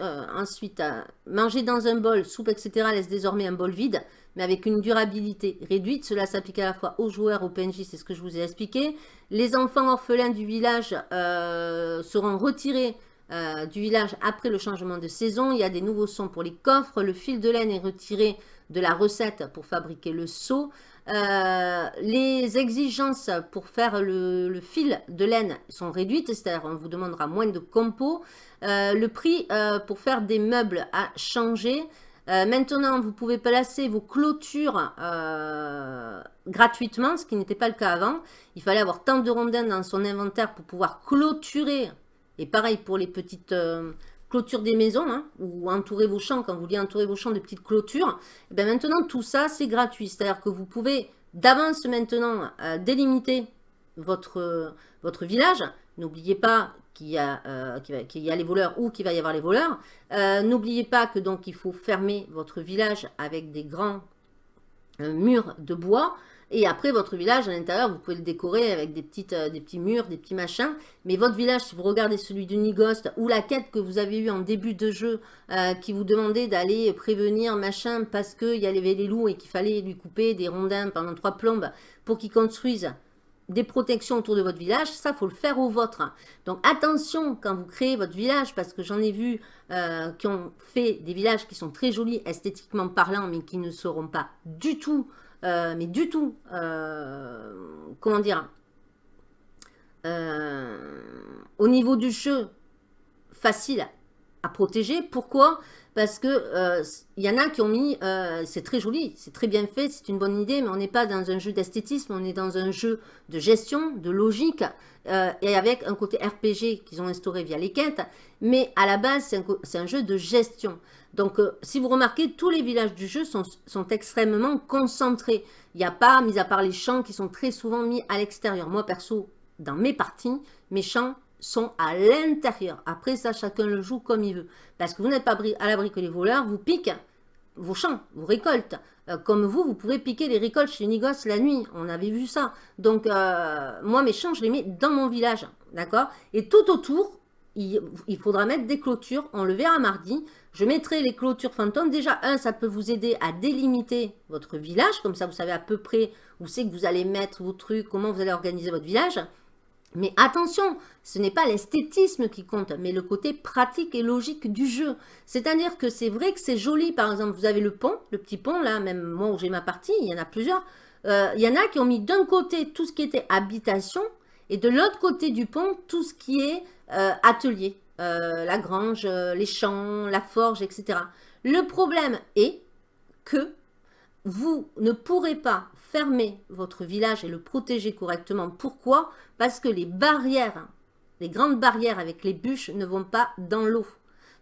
euh, ensuite, euh, manger dans un bol, soupe, etc. laisse désormais un bol vide, mais avec une durabilité réduite. Cela s'applique à la fois aux joueurs, aux PNJ, c'est ce que je vous ai expliqué. Les enfants orphelins du village seront retirés euh, du village après le changement de saison. Il y a des nouveaux sons pour les coffres. Le fil de laine est retiré de la recette pour fabriquer le seau. Euh, les exigences pour faire le, fil de laine sont réduites, c'est-à-dire on vous demandera moins de compos. Euh, le prix pour faire des meubles a changé. maintenant, vous pouvez placer vos clôtures gratuitement, ce qui n'était pas le cas avant. Il fallait avoir tant de rondins dans son inventaire pour pouvoir clôturer. Et pareil pour les petites clôtures des maisons, hein, ou entourer vos champs, quand vous voulez entourer vos champs de petites clôtures. Et bien maintenant, tout ça, c'est gratuit. C'est-à-dire que vous pouvez d'avance maintenant délimiter votre, votre village. N'oubliez pas qu'il y, a, euh, y a les voleurs ou qu'il va y avoir les voleurs. Euh, n'oubliez pas que donc il faut fermer votre village avec des grands euh, murs de bois. Et après, votre village à l'intérieur, vous pouvez le décorer avec des, petites, des petits murs, des petits machins. Mais votre village, si vous regardez celui de Nigost ou la quête que vous avez eue en début de jeu, qui vous demandait d'aller prévenir machin parce qu'il y avait les loups et qu'il fallait lui couper des rondins pendant trois plombes pour qu'ils construisent des protections autour de votre village, ça, faut le faire au vôtre. Donc, attention quand vous créez votre village, parce que j'en ai vu euh, qui ont fait des villages qui sont très jolis, esthétiquement parlant, mais qui ne seront pas du tout, euh, mais du tout, euh, comment dire, au niveau du jeu, facile à protéger. Pourquoi? Parce que il euh, y en a qui ont mis, euh, c'est très joli, c'est très bien fait, c'est une bonne idée, mais on n'est pas dans un jeu d'esthétisme, on est dans un jeu de gestion, de logique, euh, et avec un côté RPG qu'ils ont instauré via les quêtes, mais à la base, c'est un, jeu de gestion. Donc, si vous remarquez, tous les villages du jeu sont, extrêmement concentrés. Il n'y a pas, mis à part les champs qui sont très souvent mis à l'extérieur. Moi, perso, dans mes parties, mes champs sont à l'intérieur. Après ça, chacun le joue comme il veut. Parce que vous n'êtes pas à l'abri que les voleurs vous piquent vos champs, vos récoltes. Euh, comme vous, vous pouvez piquer les récoltes chez Nigos la nuit. On avait vu ça. Donc, euh, moi, mes champs, je les mets dans mon village. D'accord? Et tout autour, il, faudra mettre des clôtures. On le verra mardi. Je mettrai les clôtures fantômes. Déjà, un, ça peut vous aider à délimiter votre village. Comme ça, vous savez à peu près où c'est que vous allez mettre vos trucs, comment vous allez organiser votre village. Mais attention, ce n'est pas l'esthétisme qui compte, mais le côté pratique et logique du jeu. C'est-à-dire que c'est vrai que c'est joli, par exemple, vous avez le pont, le petit pont, là, même moi où j'ai ma partie, il y en a plusieurs. Euh, il y en a qui ont mis d'un côté tout ce qui était habitation, et de l'autre côté du pont, tout ce qui est euh, atelier, euh, la grange, les champs, la forge, etc. Le problème est que vous ne pourrez pas fermer votre village et le protéger correctement. Pourquoi? Parce que les barrières, les grandes barrières avec les bûches ne vont pas dans l'eau.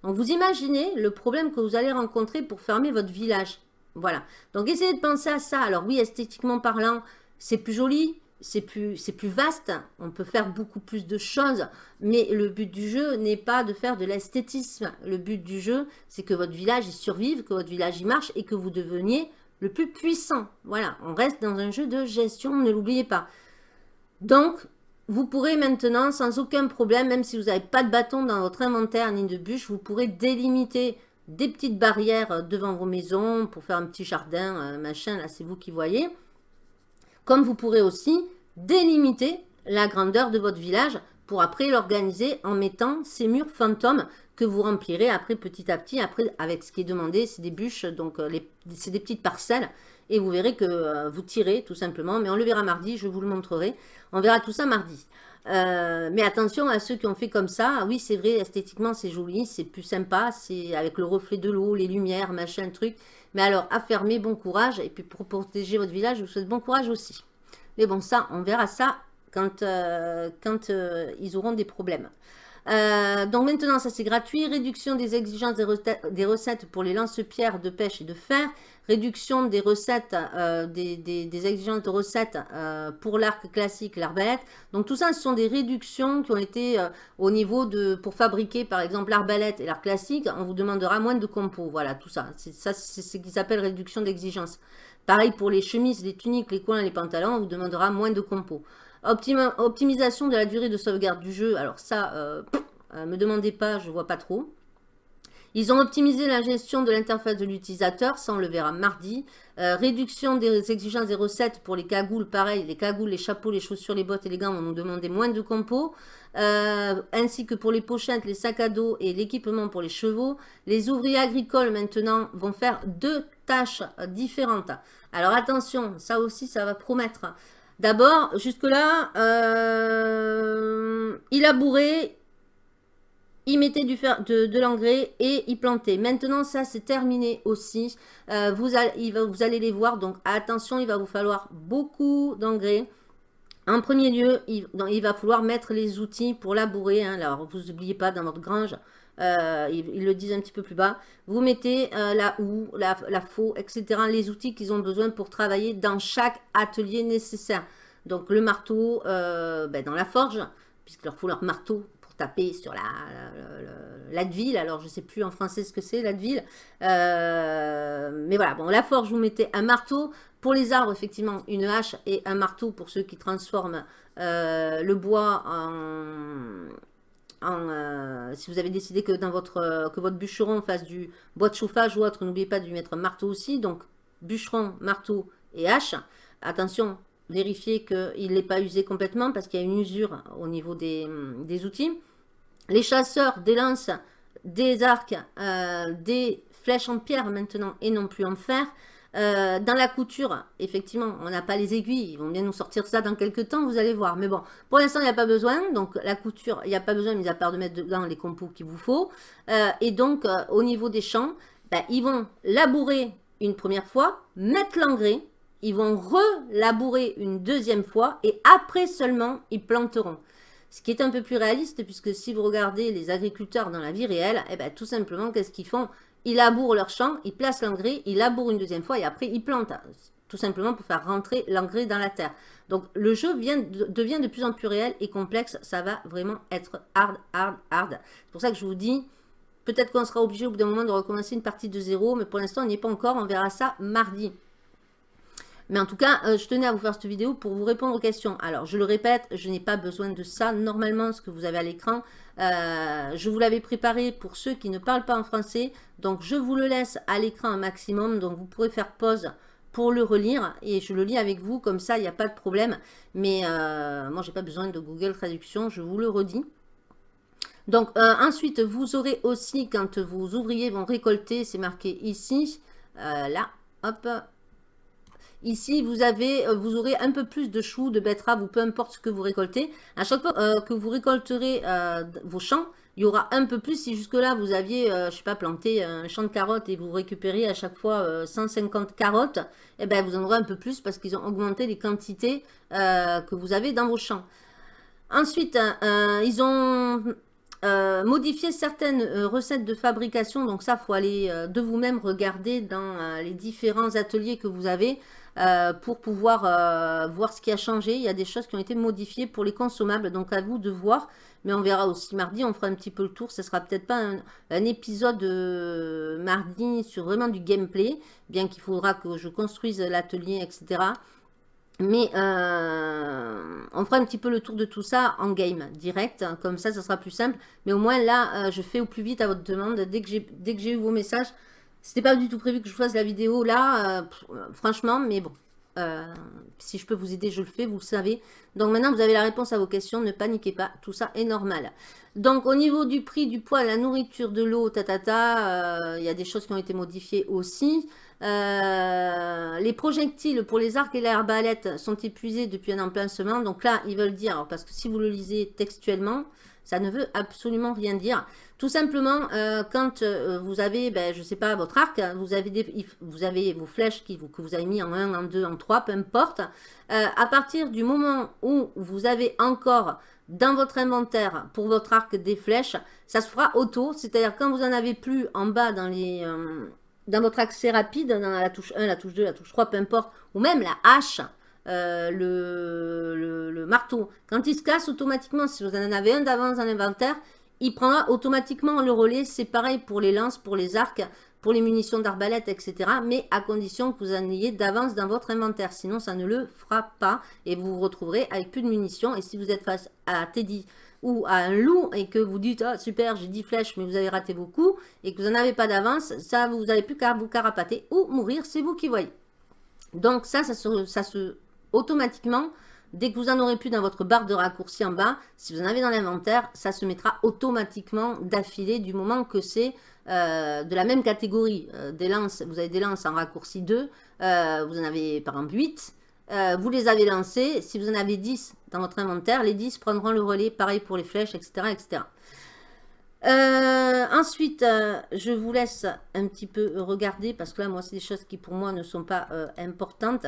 Donc vous imaginez le problème que vous allez rencontrer pour fermer votre village. Voilà. Donc essayez de penser à ça. Alors oui, esthétiquement parlant, c'est plus joli, c'est plus, plus vaste, on peut faire beaucoup plus de choses, mais le but du jeu n'est pas de faire de l'esthétisme. Le but du jeu, c'est que votre village y survive, que votre village y marche et que vous deveniez le plus puissant. Voilà, on reste dans un jeu de gestion, ne l'oubliez pas. Donc, vous pourrez maintenant, sans aucun problème, même si vous n'avez pas de bâton dans votre inventaire ni de bûche, vous pourrez délimiter des petites barrières devant vos maisons pour faire un petit jardin, euh, machin, là c'est vous qui voyez. Comme vous pourrez aussi délimiter la grandeur de votre village pour après l'organiser en mettant ces murs fantômes que vous remplirez après petit à petit. Après, avec ce qui est demandé, c'est des bûches, donc euh, c'est des petites parcelles. Et vous verrez que euh, vous tirez tout simplement. Mais on le verra mardi, je vous le montrerai. On verra tout ça mardi. Euh, mais attention à ceux qui ont fait comme ça. Oui, c'est vrai, esthétiquement, c'est joli, c'est plus sympa. C'est avec le reflet de l'eau, les lumières, machin, truc. Mais alors, à bon courage. Et puis, pour protéger votre village, je vous souhaite bon courage aussi. Mais bon, ça, on verra ça quand, quand ils auront des problèmes. Euh, donc maintenant, ça c'est gratuit. Réduction des exigences des recettes, pour les lance-pierres de pêche et de fer. Réduction des recettes, euh, des, exigences de recettes euh, pour l'arc classique, l'arbalète. Donc tout ça, ce sont des réductions qui ont été au niveau de... Pour fabriquer par exemple l'arbalète et l'arc classique, on vous demandera moins de compos. Voilà, tout ça. Ça, c'est ce qui s'appelle réduction d'exigence. Pareil pour les chemises, les tuniques, les collants, les pantalons, on vous demandera moins de compos optimisation de la durée de sauvegarde du jeu. Alors ça, euh, euh, me demandez pas, je vois pas trop. Ils ont optimisé la gestion de l'interface de l'utilisateur, ça on le verra mardi. Euh, réduction des exigences des recettes pour les cagoules, pareil, les cagoules, les chapeaux, les chaussures, les bottes et les gants vont nous demander moins de compos. ainsi que pour les pochettes, les sacs à dos et l'équipement pour les chevaux. Les ouvriers agricoles maintenant vont faire deux tâches différentes. Alors attention, ça aussi ça va promettre. D'abord, jusque-là, euh, il a bourré, il mettait du fer, de, l'engrais et il plantait. Maintenant, ça, c'est terminé aussi. Euh, vous, allez, vous allez les voir. Donc, attention, il va vous falloir beaucoup d'engrais. En premier lieu, il, va falloir mettre les outils pour labourer. Hein. Alors, vous n'oubliez pas, dans votre grange, euh, ils, le disent un petit peu plus bas, vous mettez euh, la houe, la, faux, etc. Les outils qu'ils ont besoin pour travailler dans chaque atelier nécessaire. Donc, le marteau ben, dans la forge, puisqu'il leur faut leur marteau taper sur la, la, alors je ne sais plus en français ce que c'est, l'Advil. Euh, mais voilà, bon, la forge, vous mettez un marteau. Pour les arbres, effectivement, une hache et un marteau pour ceux qui transforment euh, le bois en... Euh, si vous avez décidé que, dans votre, que votre bûcheron fasse du bois de chauffage ou autre, n'oubliez pas de lui mettre marteau aussi. Donc, bûcheron, marteau et hache. Attention, vérifiez qu'il n'est pas usé complètement parce qu'il y a une usure au niveau des, des outils les chasseurs des lances, des arcs, euh, des flèches en pierre maintenant et non plus en fer. Euh, dans la couture, effectivement, on n'a pas les aiguilles. Ils vont bien nous sortir ça dans quelques temps, vous allez voir. Mais bon, pour l'instant, il n'y a pas besoin. Donc, la couture, il n'y a pas besoin, mis à part de mettre dedans les compos qu'il vous faut. Euh, et donc, au niveau des champs, ben, ils vont labourer une première fois, mettre l'engrais. Ils vont relabourer une deuxième fois. Et après seulement, ils planteront. Ce qui est un peu plus réaliste, puisque si vous regardez les agriculteurs dans la vie réelle, eh ben, tout simplement, qu'est-ce qu'ils font? Ils labourent leur champ, ils placent l'engrais, ils labourent une deuxième fois et après ils plantent. Tout simplement pour faire rentrer l'engrais dans la terre. Donc le jeu devient de plus en plus réel et complexe. Ça va vraiment être hard, hard, hard. C'est pour ça que je vous dis, peut-être qu'on sera obligé au bout d'un moment de recommencer une partie de zéro, mais pour l'instant on n'y est pas encore. On verra ça mardi. Mais en tout cas, euh, je tenais à vous faire cette vidéo pour vous répondre aux questions. Alors, je le répète, je n'ai pas besoin de ça. Normalement, ce que vous avez à l'écran, euh, je vous l'avais préparé pour ceux qui ne parlent pas en français. Donc, je vous le laisse à l'écran un maximum. Donc, vous pourrez faire pause pour le relire et je le lis avec vous. Comme ça, il n'y a pas de problème. Mais euh, moi, je n'ai pas besoin de Google Traduction. Je vous le redis. Donc, ensuite, vous aurez aussi, quand vos ouvriers vont récolter, c'est marqué ici, là, hop, Ici, euh, vous aurez un peu plus de choux, de betteraves ou peu importe ce que vous récoltez. À chaque fois euh, que vous récolterez euh, vos champs, il y aura un peu plus. Si jusque-là, vous aviez, je sais pas, planté un champ de carottes et vous récupérez à chaque fois 150 carottes, eh ben, vous en aurez un peu plus parce qu'ils ont augmenté les quantités que vous avez dans vos champs. Ensuite, ils ont modifié certaines recettes de fabrication. Donc ça, faut aller de vous-même regarder dans les différents ateliers que vous avez. Euh, pour pouvoir euh, voir ce qui a changé. Il y a des choses qui ont été modifiées pour les consommables, donc à vous de voir. Mais on verra aussi mardi, on fera un petit peu le tour. Ce sera peut-être pas un, épisode euh, mardi sur vraiment du gameplay, bien qu'il faudra que je construise l'atelier, etc. Mais on fera un petit peu le tour de tout ça en game, direct. Comme ça, ça sera plus simple. Mais au moins là, je fais au plus vite à votre demande. Dès que j'ai eu vos messages, c'était pas du tout prévu que je fasse la vidéo là, euh, franchement, mais bon. Euh, si je peux vous aider, je le fais, vous le savez. Donc maintenant, vous avez la réponse à vos questions, ne paniquez pas, tout ça est normal. Donc au niveau du prix, du poids, la nourriture, de l'eau, tatata, euh, il y a des choses qui ont été modifiées aussi. Les projectiles pour les arcs et les arbalètes sont épuisés depuis un emplacement. Donc là, ils veulent dire, parce que si vous le lisez textuellement, ça ne veut absolument rien dire. Tout simplement, euh, quand euh, vous avez, ben, je ne sais pas, votre arc, vous avez, des, vous avez vos flèches qui, que vous avez mis en 1, en 2, en 3, peu importe. Euh, à partir du moment où vous avez encore dans votre inventaire pour votre arc des flèches, ça se fera auto. C'est-à-dire quand vous en avez plus en bas dans les... dans votre accès rapide, dans la touche 1, la touche 2, la touche 3, peu importe, ou même la hache, le, le, marteau. Quand il se casse automatiquement, si vous en avez un d'avance dans l'inventaire, il prendra automatiquement le relais. C'est pareil pour les lances, pour les arcs, pour les munitions d'arbalète, etc. Mais à condition que vous en ayez d'avance dans votre inventaire. Sinon, ça ne le fera pas. Et vous vous retrouverez avec plus de munitions. Et si vous êtes face à Teddy ou à un loup et que vous dites ah, super j'ai 10 flèches mais vous avez raté vos coups et que vous n'en avez pas d'avance ça vous n'avez plus qu'à vous carapater ou mourir c'est vous qui voyez donc ça ça ça se automatiquement Dès que vous en aurez plus dans votre barre de raccourci en bas, si vous en avez dans l'inventaire, ça se mettra automatiquement d'affilée du moment que c'est euh, de la même catégorie. Euh, des lances, vous avez des lances en raccourci 2, euh, vous en avez par exemple 8, vous les avez lancées. Si vous en avez 10 dans votre inventaire, les 10 prendront le relais, pareil pour les flèches, etc. etc. Euh, ensuite, euh, je vous laisse un petit peu regarder parce que là, moi, c'est des choses qui pour moi ne sont pas euh, importantes.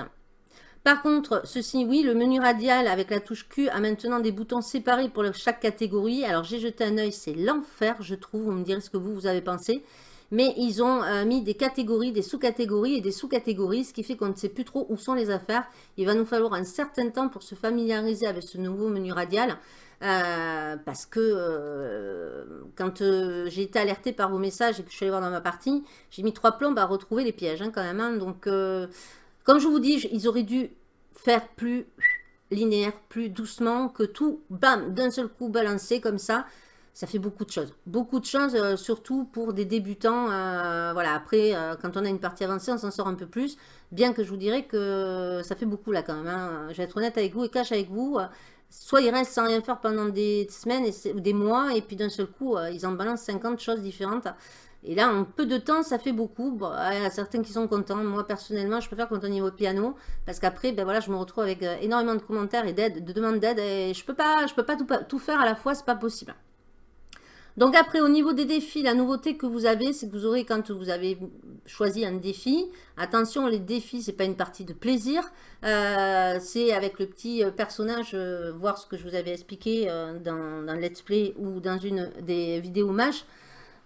Par contre, ceci, oui, le menu radial avec la touche Q a maintenant des boutons séparés pour chaque catégorie. Alors, j'ai jeté un œil, c'est l'enfer, je trouve. Vous me direz ce que vous, vous avez pensé. Mais ils ont mis des catégories, des sous-catégories et des sous-catégories, ce qui fait qu'on ne sait plus trop où sont les affaires. Il va nous falloir un certain temps pour se familiariser avec ce nouveau menu radial. Euh, parce que euh, quand euh, j'ai été alerté par vos messages et que je suis allée voir dans ma partie, j'ai mis trois plombes à retrouver les pièges hein, quand même. Hein. donc, comme je vous dis, ils auraient dû faire plus linéaire, plus doucement, que tout, bam, d'un seul coup balancé comme ça. Ça fait beaucoup de choses. Beaucoup de choses, surtout pour des débutants. voilà, après, quand on a une partie avancée, on s'en sort un peu plus. Bien que je vous dirais que ça fait beaucoup là quand même. Hein. Je vais être honnête avec vous et cache avec vous soit ils restent sans rien faire pendant des semaines ou des mois, et puis d'un seul coup, euh, ils en balancent 50 choses différentes. Et là, en peu de temps, ça fait beaucoup. il y a certains qui sont contents. Moi, personnellement, je préfère quand on est au piano, parce qu'après, ben voilà, je me retrouve avec euh, énormément de commentaires et de demandes d'aide, et je peux pas, peux pas tout, tout faire à la fois, c'est pas possible. Donc après, au niveau des défis, la nouveauté que vous avez, c'est que vous aurez, quand vous avez choisi un défi, attention, les défis, c'est pas une partie de plaisir, euh, c'est avec le petit euh, personnage, euh, voir ce que je vous avais expliqué dans, dans Let's Play ou dans une des vidéos MASH,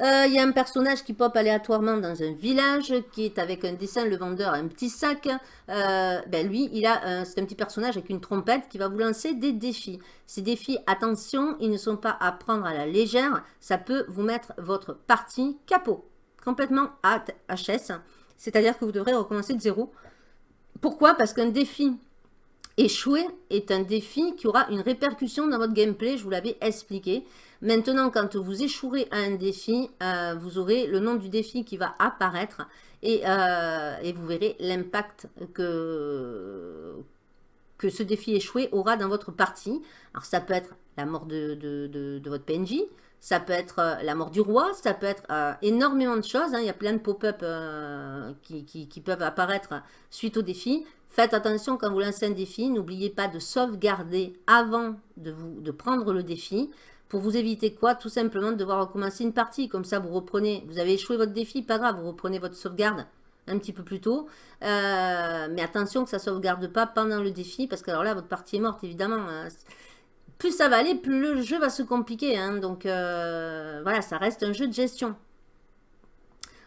euh, il y a un personnage qui pop aléatoirement dans un village, qui est avec un dessin, le vendeur un petit sac. Euh, ben lui, il a c'est un petit personnage avec une trompette qui va vous lancer des défis. Ces défis, attention, ils ne sont pas à prendre à la légère. Ça peut vous mettre votre partie capot, complètement à HS. C'est-à-dire que vous devrez recommencer de zéro. Pourquoi? Parce qu'un défi échoué est un défi qui aura une répercussion dans votre gameplay, je vous l'avais expliqué. Maintenant, quand vous échouerez à un défi, euh, vous aurez le nom du défi qui va apparaître et, euh, vous verrez l'impact que, ce défi échoué aura dans votre partie. Alors, ça peut être la mort de, votre PNJ, ça peut être euh, la mort du roi, ça peut être énormément de choses. Hein. Il y a plein de pop-up qui, peuvent apparaître suite au défi. Faites attention quand vous lancez un défi, n'oubliez pas de sauvegarder avant de prendre le défi. Pour vous éviter quoi Tout simplement de devoir recommencer une partie. Comme ça, vous reprenez, vous avez échoué votre défi, pas grave, vous reprenez votre sauvegarde un petit peu plus tôt. Euh, mais attention que ça ne sauvegarde pas pendant le défi, parce que alors là, votre partie est morte, évidemment. Hein. Plus ça va aller, plus le jeu va se compliquer. Hein. Donc euh, voilà, ça reste un jeu de gestion.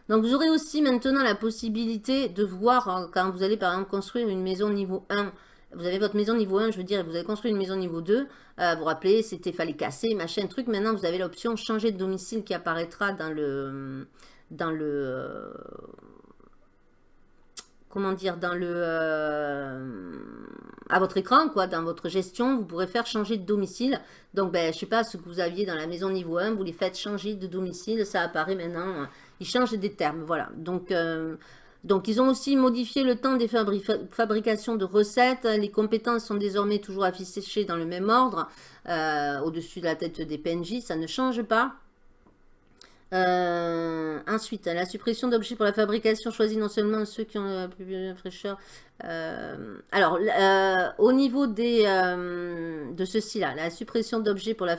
Donc vous aurez aussi maintenant la possibilité de voir, hein, quand vous allez par exemple construire une maison niveau 1, vous avez votre maison niveau 1, je veux dire, vous avez construit une maison niveau 2, euh, vous vous rappelez, c'était fallait casser, machin, truc. Maintenant, vous avez l'option changer de domicile qui apparaîtra dans le... Dans le euh, comment dire, dans le... Euh, à votre écran, quoi, dans votre gestion, vous pourrez faire changer de domicile. Donc, ben, je sais pas, ce que vous aviez dans la maison niveau 1, vous les faites changer de domicile, ça apparaît maintenant. Ils changent des termes, voilà. Donc, donc, ils ont aussi modifié le temps des fabrications de recettes. Les compétences sont désormais toujours affichées dans le même ordre, euh, au-dessus de la tête des PNJ. Ça ne change pas. Euh, ensuite, la suppression d'objets pour la fabrication choisit non seulement ceux qui ont la plus fraîcheur. Euh, alors, au niveau des, de ceci-là, la suppression d'objets pour la,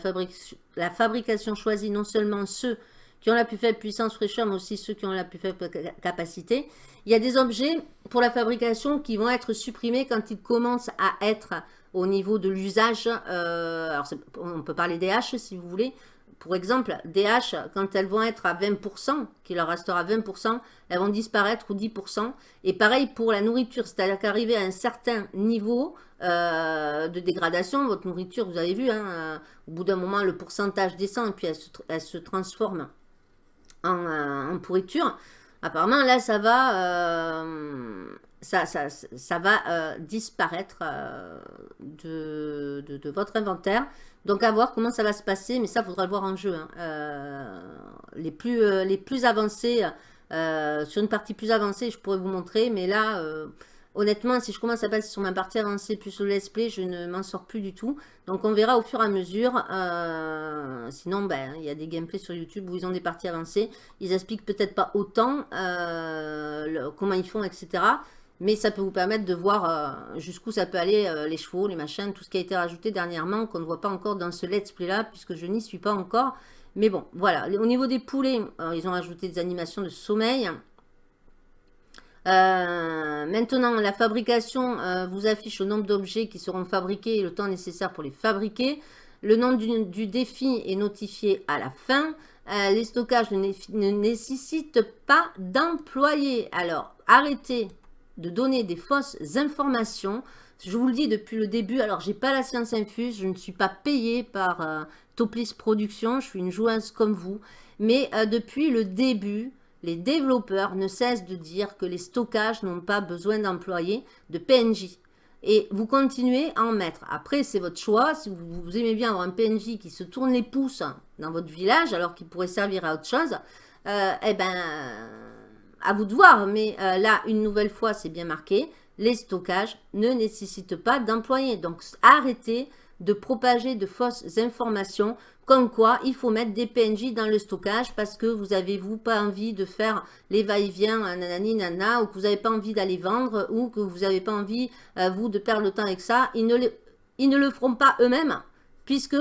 la fabrication choisit non seulement ceux qui ont la plus faible puissance fraîcheur, mais aussi ceux qui ont la plus faible capacité. Il y a des objets pour la fabrication qui vont être supprimés quand ils commencent à être au niveau de l'usage. Euh, alors, on peut parler des haches si vous voulez. Pour exemple, des haches, quand elles vont être à 20%, qu'il leur restera 20%, elles vont disparaître ou 10%. Et pareil pour la nourriture, c'est-à-dire qu'arriver à un certain niveau euh, de dégradation, votre nourriture, vous avez vu, hein, euh, au bout d'un moment, le pourcentage descend et puis elle se transforme euh, en, pourriture. Apparemment, là, ça va, euh, ça, va euh, disparaître de, votre inventaire. Donc, à voir comment ça va se passer. Mais ça, faudra le voir en jeu. Hein. les, plus, les plus avancés, sur une partie plus avancée, je pourrais vous montrer. Mais là, honnêtement, si je commence à passer sur ma partie avancée plus le let's play, je ne m'en sors plus du tout. Donc on verra au fur et à mesure. Euh, sinon, ben, il y a des gameplays sur YouTube où ils ont des parties avancées. Ils expliquent peut-être pas autant euh, comment ils font, etc. Mais ça peut vous permettre de voir euh, jusqu'où ça peut aller, les chevaux, les machins, tout ce qui a été rajouté dernièrement, qu'on ne voit pas encore dans ce let's play là, puisque je n'y suis pas encore. Mais bon, voilà. Au niveau des poulets, ils ont ajouté des animations de sommeil. Euh, maintenant, la fabrication euh, vous affiche le nombre d'objets qui seront fabriqués et le temps nécessaire pour les fabriquer. Le nom du, défi est notifié à la fin. Euh, les stockages ne, nécessitent pas d'employés. Alors, arrêtez de donner des fausses informations. Je vous le dis depuis le début, alors j'ai pas la science infuse, je ne suis pas payée par Toplis Productions, je suis une joueuse comme vous. Mais depuis le début, les développeurs ne cessent de dire que les stockages n'ont pas besoin d'employés de PNJ. Et vous continuez à en mettre. Après, c'est votre choix. Si vous, aimez bien avoir un PNJ qui se tourne les pouces dans votre village, alors qu'il pourrait servir à autre chose, euh, eh ben, à vous de voir. Mais euh, là, une nouvelle fois, c'est bien marqué. Les stockages ne nécessitent pas d'employés. Donc, arrêtez de propager de fausses informations comme quoi il faut mettre des PNJ dans le stockage parce que vous avez vous pas envie de faire les va-et-vient nanani nana ou que vous n'avez pas envie d'aller vendre ou que vous n'avez pas envie euh, vous de perdre le temps avec ça? Ils ne, ils ne le feront pas eux-mêmes puisque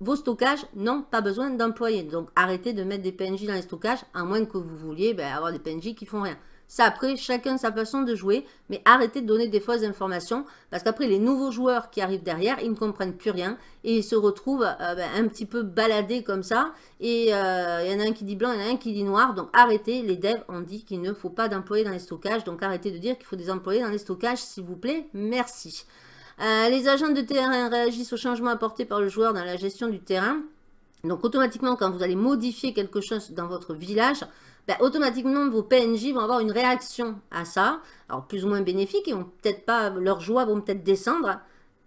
vos stockages n'ont pas besoin d'employés. Donc arrêtez de mettre des PNJ dans les stockages à moins que vous vouliez ben, avoir des PNJ qui font rien. Ça, après, chacun sa façon de jouer, mais arrêtez de donner des fausses informations, parce qu'après, les nouveaux joueurs qui arrivent derrière, ils ne comprennent plus rien, et ils se retrouvent euh, ben, un petit peu baladés comme ça, et euh, il y en a un qui dit blanc, il y en a un qui dit noir, donc arrêtez, les devs ont dit qu'il ne faut pas d'employés dans les stockages, donc arrêtez de dire qu'il faut des employés dans les stockages, s'il vous plaît, merci. Euh, les agents de terrain réagissent aux changements apportés par le joueur dans la gestion du terrain, donc automatiquement, quand vous allez modifier quelque chose dans votre village, ben, automatiquement vos PNJ vont avoir une réaction à ça, alors plus ou moins bénéfique, et peut-être pas, leur joie vont peut-être descendre,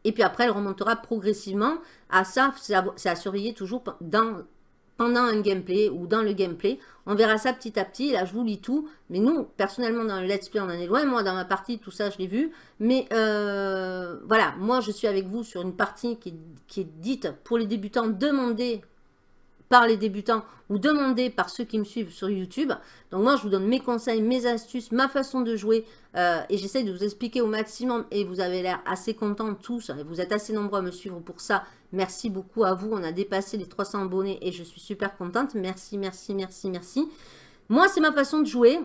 et puis après elle remontera progressivement. À ça, c'est à, surveiller toujours dans, pendant un gameplay ou dans le gameplay. On verra ça petit à petit, là je vous lis tout, mais nous, personnellement dans le let's play on en est loin, moi dans ma partie tout ça je l'ai vu, mais euh, voilà, moi je suis avec vous sur une partie qui, qui est dite pour les débutants, demandez par les débutants ou demandé par ceux qui me suivent sur YouTube. Donc moi, je vous donne mes conseils, mes astuces, ma façon de jouer euh, et j'essaie de vous expliquer au maximum et vous avez l'air assez contents tous et vous êtes assez nombreux à me suivre pour ça. Merci beaucoup à vous. On a dépassé les 300 abonnés et je suis super contente. Merci, merci, merci, merci. Moi, c'est ma façon de jouer.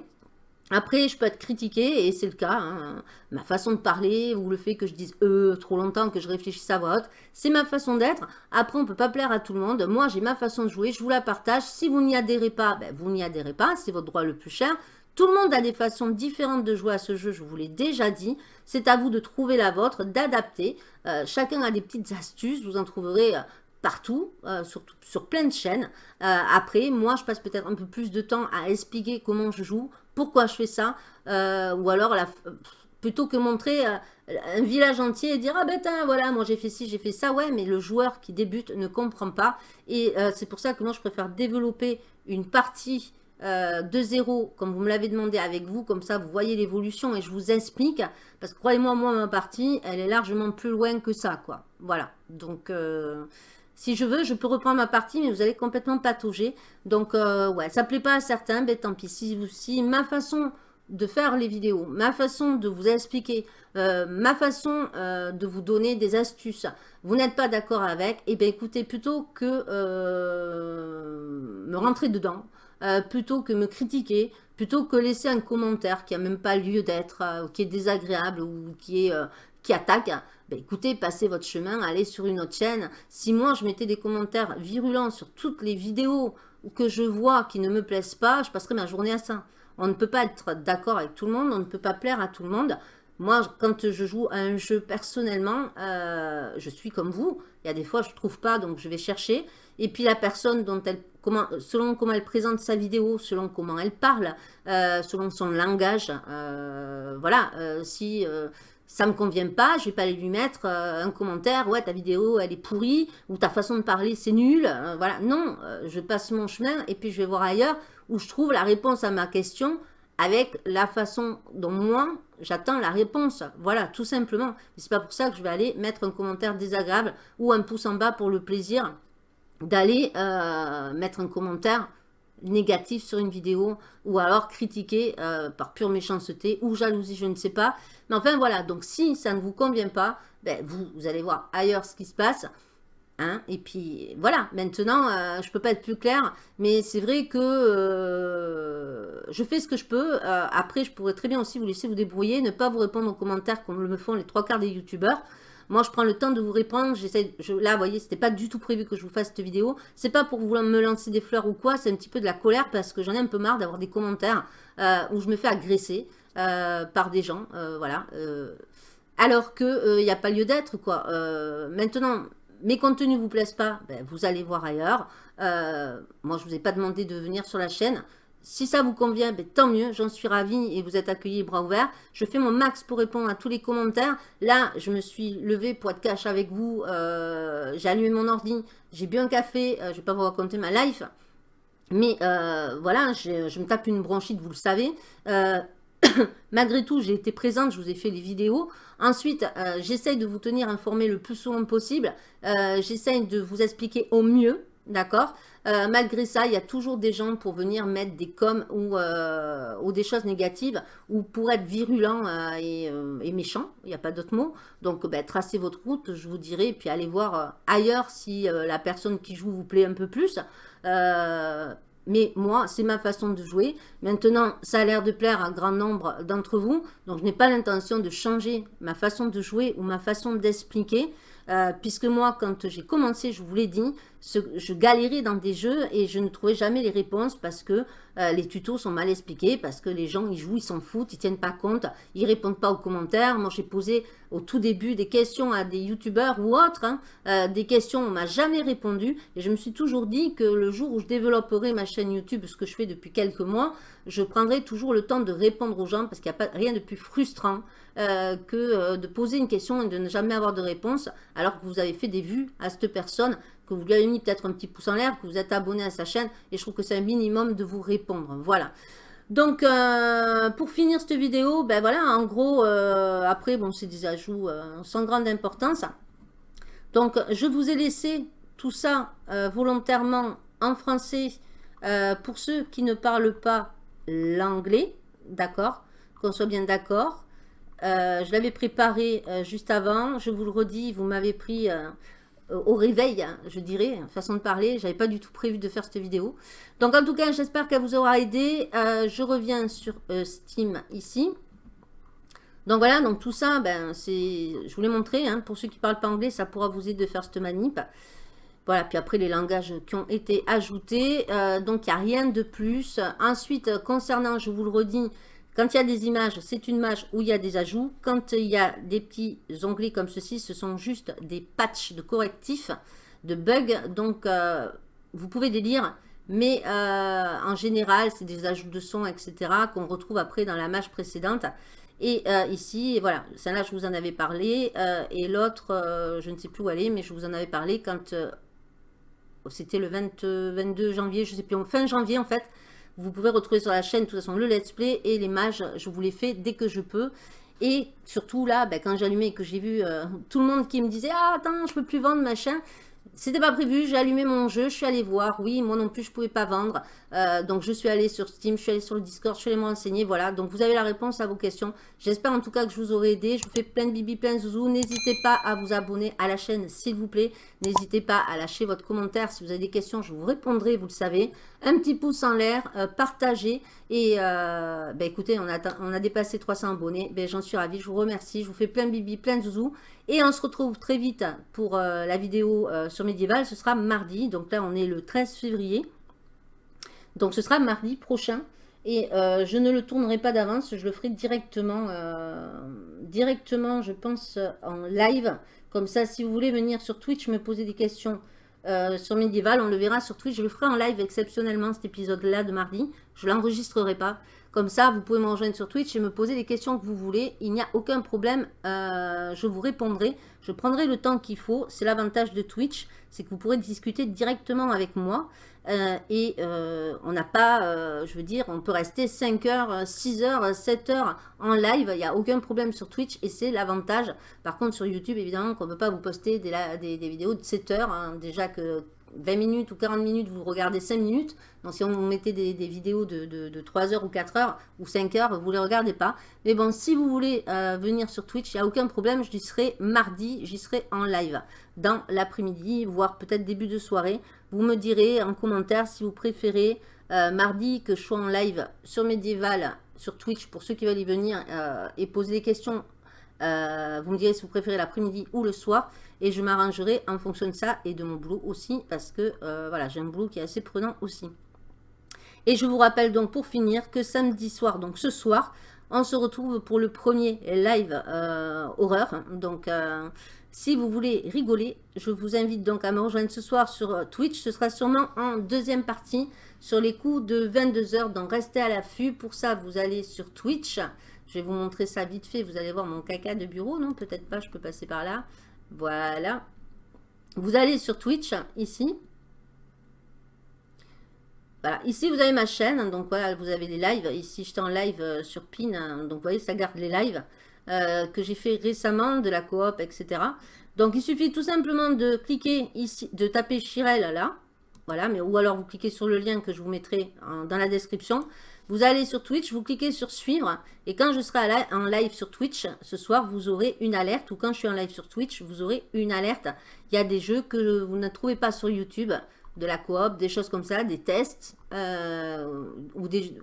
Après, je peux être critiqué, et c'est le cas, hein. ma façon de parler, ou le fait que je dise « euh » trop longtemps, que je réfléchisse à voix haute, c'est ma façon d'être. Après, on ne peut pas plaire à tout le monde. Moi, j'ai ma façon de jouer, je vous la partage. Si vous n'y adhérez pas, ben, vous n'y adhérez pas, c'est votre droit le plus cher. Tout le monde a des façons différentes de jouer à ce jeu, je vous l'ai déjà dit. C'est à vous de trouver la vôtre, d'adapter. Euh, chacun a des petites astuces, vous en trouverez euh, partout, euh, sur, sur, plein de chaînes. après, moi, je passe peut-être un peu plus de temps à expliquer comment je joue, pourquoi je fais ça, euh, ou alors plutôt que montrer euh, un village entier et dire « Ah ben voilà, moi j'ai fait ci, j'ai fait ça », ouais, mais le joueur qui débute ne comprend pas, et euh, c'est pour ça que moi je préfère développer une partie de zéro, comme vous me l'avez demandé avec vous, comme ça vous voyez l'évolution et je vous explique, parce que croyez-moi, moi ma partie, elle est largement plus loin que ça, quoi, voilà, donc... Si je veux, je peux reprendre ma partie, mais vous allez complètement patauger. Donc, euh, ouais, ça plaît pas à certains, ben tant pis. Si, si ma façon de faire les vidéos, ma façon de vous expliquer, euh, ma façon euh, de vous donner des astuces, vous n'êtes pas d'accord avec, et eh bien écoutez, plutôt que me rentrer dedans, plutôt que me critiquer, plutôt que laisser un commentaire qui n'a même pas lieu d'être, qui est désagréable ou qui, est, qui attaque, ben, écoutez, passez votre chemin, allez sur une autre chaîne. Si moi, je mettais des commentaires virulents sur toutes les vidéos que je vois qui ne me plaisent pas, je passerai ma journée à ça. On ne peut pas être d'accord avec tout le monde, on ne peut pas plaire à tout le monde. Moi, quand je joue à un jeu personnellement, euh, je suis comme vous. Il y a des fois, je ne trouve pas, donc je vais chercher. Et puis la personne, dont elle, selon comment elle présente sa vidéo, selon comment elle parle, euh, selon son langage, euh, voilà, si ça me convient pas, je vais pas aller lui mettre euh, un commentaire, ouais ta vidéo elle est pourrie, ou ta façon de parler c'est nul, euh, voilà, non, euh, je passe mon chemin et puis je vais voir ailleurs où je trouve la réponse à ma question avec la façon dont moi j'attends la réponse, voilà, tout simplement. C'est pas pour ça que je vais aller mettre un commentaire désagréable ou un pouce en bas pour le plaisir d'aller mettre un commentaire négatif sur une vidéo ou alors critiquer par pure méchanceté ou jalousie, je ne sais pas. Mais enfin, voilà. Donc, si ça ne vous convient pas, ben, vous, allez voir ailleurs ce qui se passe. Hein et puis voilà, maintenant, je ne peux pas être plus clair, mais c'est vrai que je fais ce que je peux. après, je pourrais très bien aussi vous laisser vous débrouiller, ne pas vous répondre aux commentaires comme le font les trois quarts des youtubeurs. Moi, je prends le temps de vous répondre. Là, vous voyez, c'était pas du tout prévu que je vous fasse cette vidéo. C'est pas pour vouloir me lancer des fleurs ou quoi. C'est un petit peu de la colère parce que j'en ai un peu marre d'avoir des commentaires euh, où je me fais agresser euh, par des gens. Euh, voilà. alors qu'il n'y a pas lieu d'être, quoi. maintenant, mes contenus vous plaisent pas, ben, vous allez voir ailleurs. moi, je vous ai pas demandé de venir sur la chaîne. Si ça vous convient, ben, tant mieux, j'en suis ravie et vous êtes accueillis bras ouverts. Je fais mon max pour répondre à tous les commentaires. Là, je me suis levée pour être cash avec vous. Euh, j'ai allumé mon ordi, j'ai bu un café. Euh, je ne vais pas vous raconter ma life. Mais euh, voilà, je me tape une bronchite, vous le savez. malgré tout, j'ai été présente, je vous ai fait les vidéos. Ensuite, j'essaye de vous tenir informé le plus souvent possible. j'essaye de vous expliquer au mieux, d'accord euh, malgré ça, il y a toujours des gens pour venir mettre des coms ou, euh, des choses négatives ou pour être virulent euh, et, méchant, il n'y a pas d'autre mot. Donc, ben, tracez votre route, je vous dirai, et puis allez voir ailleurs si la personne qui joue vous plaît un peu plus. mais moi, c'est ma façon de jouer. Maintenant, ça a l'air de plaire à un grand nombre d'entre vous. Donc, je n'ai pas l'intention de changer ma façon de jouer ou ma façon d'expliquer. Puisque moi, quand j'ai commencé, je vous l'ai dit, je galérais dans des jeux et je ne trouvais jamais les réponses parce que euh, les tutos sont mal expliqués, parce que les gens, ils jouent, ils s'en foutent, ils tiennent pas compte, ils répondent pas aux commentaires. Moi, j'ai posé au tout début des questions à des youtubeurs ou autres, hein, euh, des questions, on m'a jamais répondu et je me suis toujours dit que le jour où je développerai ma chaîne YouTube, ce que je fais depuis quelques mois, je prendrai toujours le temps de répondre aux gens parce qu'il n'y a rien de plus frustrant euh, que de poser une question et de ne jamais avoir de réponse alors que vous avez fait des vues à cette personne, que vous lui avez mis peut-être un petit pouce en l'air, que vous êtes abonné à sa chaîne et je trouve que c'est un minimum de vous répondre. Voilà. Donc, euh, pour finir cette vidéo, ben voilà, en gros, après, bon, c'est des ajouts sans grande importance. Donc, je vous ai laissé tout ça volontairement en français pour ceux qui ne parlent pas l'anglais, d'accord Qu'on soit bien d'accord. Euh, je l'avais préparé euh, juste avant. Je vous le redis, vous m'avez pris euh, au réveil, hein, je dirais, façon de parler. J'avais pas du tout prévu de faire cette vidéo. Donc en tout cas, j'espère qu'elle vous aura aidé. je reviens sur Steam ici. Donc voilà, donc tout ça, ben, c'est, je vous l'ai montré. Hein, pour ceux qui ne parlent pas anglais, ça pourra vous aider de faire cette manip. Voilà, puis après les langages qui ont été ajoutés. donc il n'y a rien de plus. Ensuite, concernant, je vous le redis, quand il y a des images, c'est une image où il y a des ajouts. Quand il y a des petits onglets comme ceci, ce sont juste des patchs de correctifs, de bugs. Donc, euh, vous pouvez les lire, mais euh, en général, c'est des ajouts de son, etc. qu'on retrouve après dans la image précédente. Et euh, ici, voilà, celle-là, je vous en avais parlé. et l'autre, je ne sais plus où elle est, mais je vous en avais parlé quand c'était le 22 janvier, je ne sais plus, fin janvier en fait. Vous pouvez retrouver sur la chaîne, de toute façon, le let's play et les mages. Je vous les fais dès que je peux. Et surtout là, ben, quand j'allumais et que j'ai vu euh, tout le monde qui me disait « Ah, attends, je peux plus vendre, machin », c'était pas prévu, j'ai allumé mon jeu, je suis allée voir. Oui, moi non plus, je pouvais pas vendre. Euh, donc, je suis allée sur Steam, je suis allée sur le Discord, je suis allée me renseigner. Voilà, donc vous avez la réponse à vos questions. J'espère en tout cas que je vous aurai aidé. Je vous fais plein de bibi, plein de zouzou. N'hésitez pas à vous abonner à la chaîne, s'il vous plaît. N'hésitez pas à lâcher votre commentaire. Si vous avez des questions, je vous répondrai, vous le savez. Un petit pouce en l'air, euh, partagez. Et euh, ben, écoutez, on a, on a dépassé 300 abonnés. Ben, J'en suis ravie, je vous remercie. Je vous fais plein de bibi, plein de zouzou. Et on se retrouve très vite pour euh, la vidéo euh, sur Médiéval. Ce sera mardi. Donc là, on est le 13 février. Donc ce sera mardi prochain. Et euh, je ne le tournerai pas d'avance. Je le ferai directement, directement, je pense, en live. Comme ça, si vous voulez venir sur Twitch me poser des questions sur Medieval, on le verra sur Twitch. Je le ferai en live exceptionnellement, cet épisode-là de mardi. Je ne l'enregistrerai pas. Comme ça, vous pouvez me rejoindre sur Twitch et me poser les questions que vous voulez. Il n'y a aucun problème, euh, je vous répondrai. Je prendrai le temps qu'il faut. C'est l'avantage de Twitch, c'est que vous pourrez discuter directement avec moi. Euh, et euh, on n'a pas, je veux dire, on peut rester 5 heures, 6 heures, 7 heures en live. Il n'y a aucun problème sur Twitch et c'est l'avantage. Par contre, sur YouTube, évidemment, qu'on ne peut pas vous poster des, vidéos de 7 heures. Hein. déjà que 20 minutes ou 40 minutes, vous regardez 5 minutes. Donc si on mettait des, vidéos de, 3 heures ou 4 heures ou 5 heures, vous ne les regardez pas. Mais bon, si vous voulez euh, venir sur Twitch, il n'y a aucun problème, j'y serai mardi, j'y serai en live dans l'après-midi, voire peut-être début de soirée. Vous me direz en commentaire si vous préférez euh, mardi que je sois en live sur Medieval, sur Twitch, pour ceux qui veulent y venir euh, et poser des questions. Vous me direz si vous préférez l'après-midi ou le soir et je m'arrangerai en fonction de ça et de mon boulot aussi parce que euh, voilà j'ai un boulot qui est assez prenant aussi. Et je vous rappelle donc pour finir que samedi soir, donc ce soir, on se retrouve pour le premier live euh, horreur. Donc euh, si vous voulez rigoler, je vous invite donc à me rejoindre ce soir sur Twitch. Ce sera sûrement en deuxième partie sur les coups de 22h. Donc restez à l'affût. Pour ça, vous allez sur Twitch. Je vais vous montrer ça vite fait. Vous allez voir mon caca de bureau. Non, peut-être pas, je peux passer par là. Voilà. Vous allez sur Twitch, ici. Voilà, ici vous avez ma chaîne, donc voilà, vous avez les lives. Ici, j'étais en live euh, sur PIN, hein. donc vous voyez, ça garde les lives euh, que j'ai fait récemment, de la coop, etc. Donc, il suffit tout simplement de cliquer ici, de taper Chirel là, voilà, mais ou alors vous cliquez sur le lien que je vous mettrai dans la description. Vous allez sur Twitch, vous cliquez sur suivre et quand je serai en live sur Twitch ce soir, vous aurez une alerte ou quand je suis en live sur Twitch, vous aurez une alerte. Il y a des jeux que vous ne trouvez pas sur YouTube, de la coop, des choses comme ça, des tests euh, ou des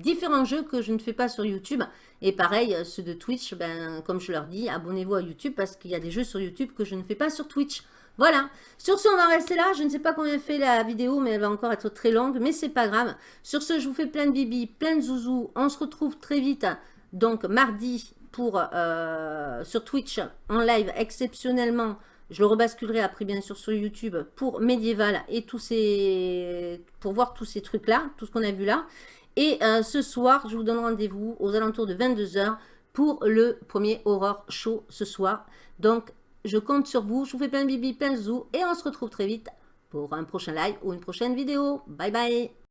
différents jeux que je ne fais pas sur YouTube. Et pareil, ceux de Twitch, ben, comme je leur dis, abonnez-vous à YouTube parce qu'il y a des jeux sur YouTube que je ne fais pas sur Twitch. Voilà. Sur ce, on va rester là. Je ne sais pas combien fait la vidéo, mais elle va encore être très longue. Mais c'est pas grave. Sur ce, je vous fais plein de bibi, plein de zouzous. On se retrouve très vite. Donc, mardi, pour euh, sur Twitch, en live, exceptionnellement. Je le rebasculerai après, bien sûr, sur YouTube pour Medieval et tous ces... pour voir tous ces trucs-là, tout ce qu'on a vu là. Et euh, ce soir, je vous donne rendez-vous aux alentours de 22h pour le premier Horror Show ce soir. Donc, je compte sur vous. Je vous fais plein de bibi, plein de zou. Et on se retrouve très vite pour un prochain live ou une prochaine vidéo. Bye bye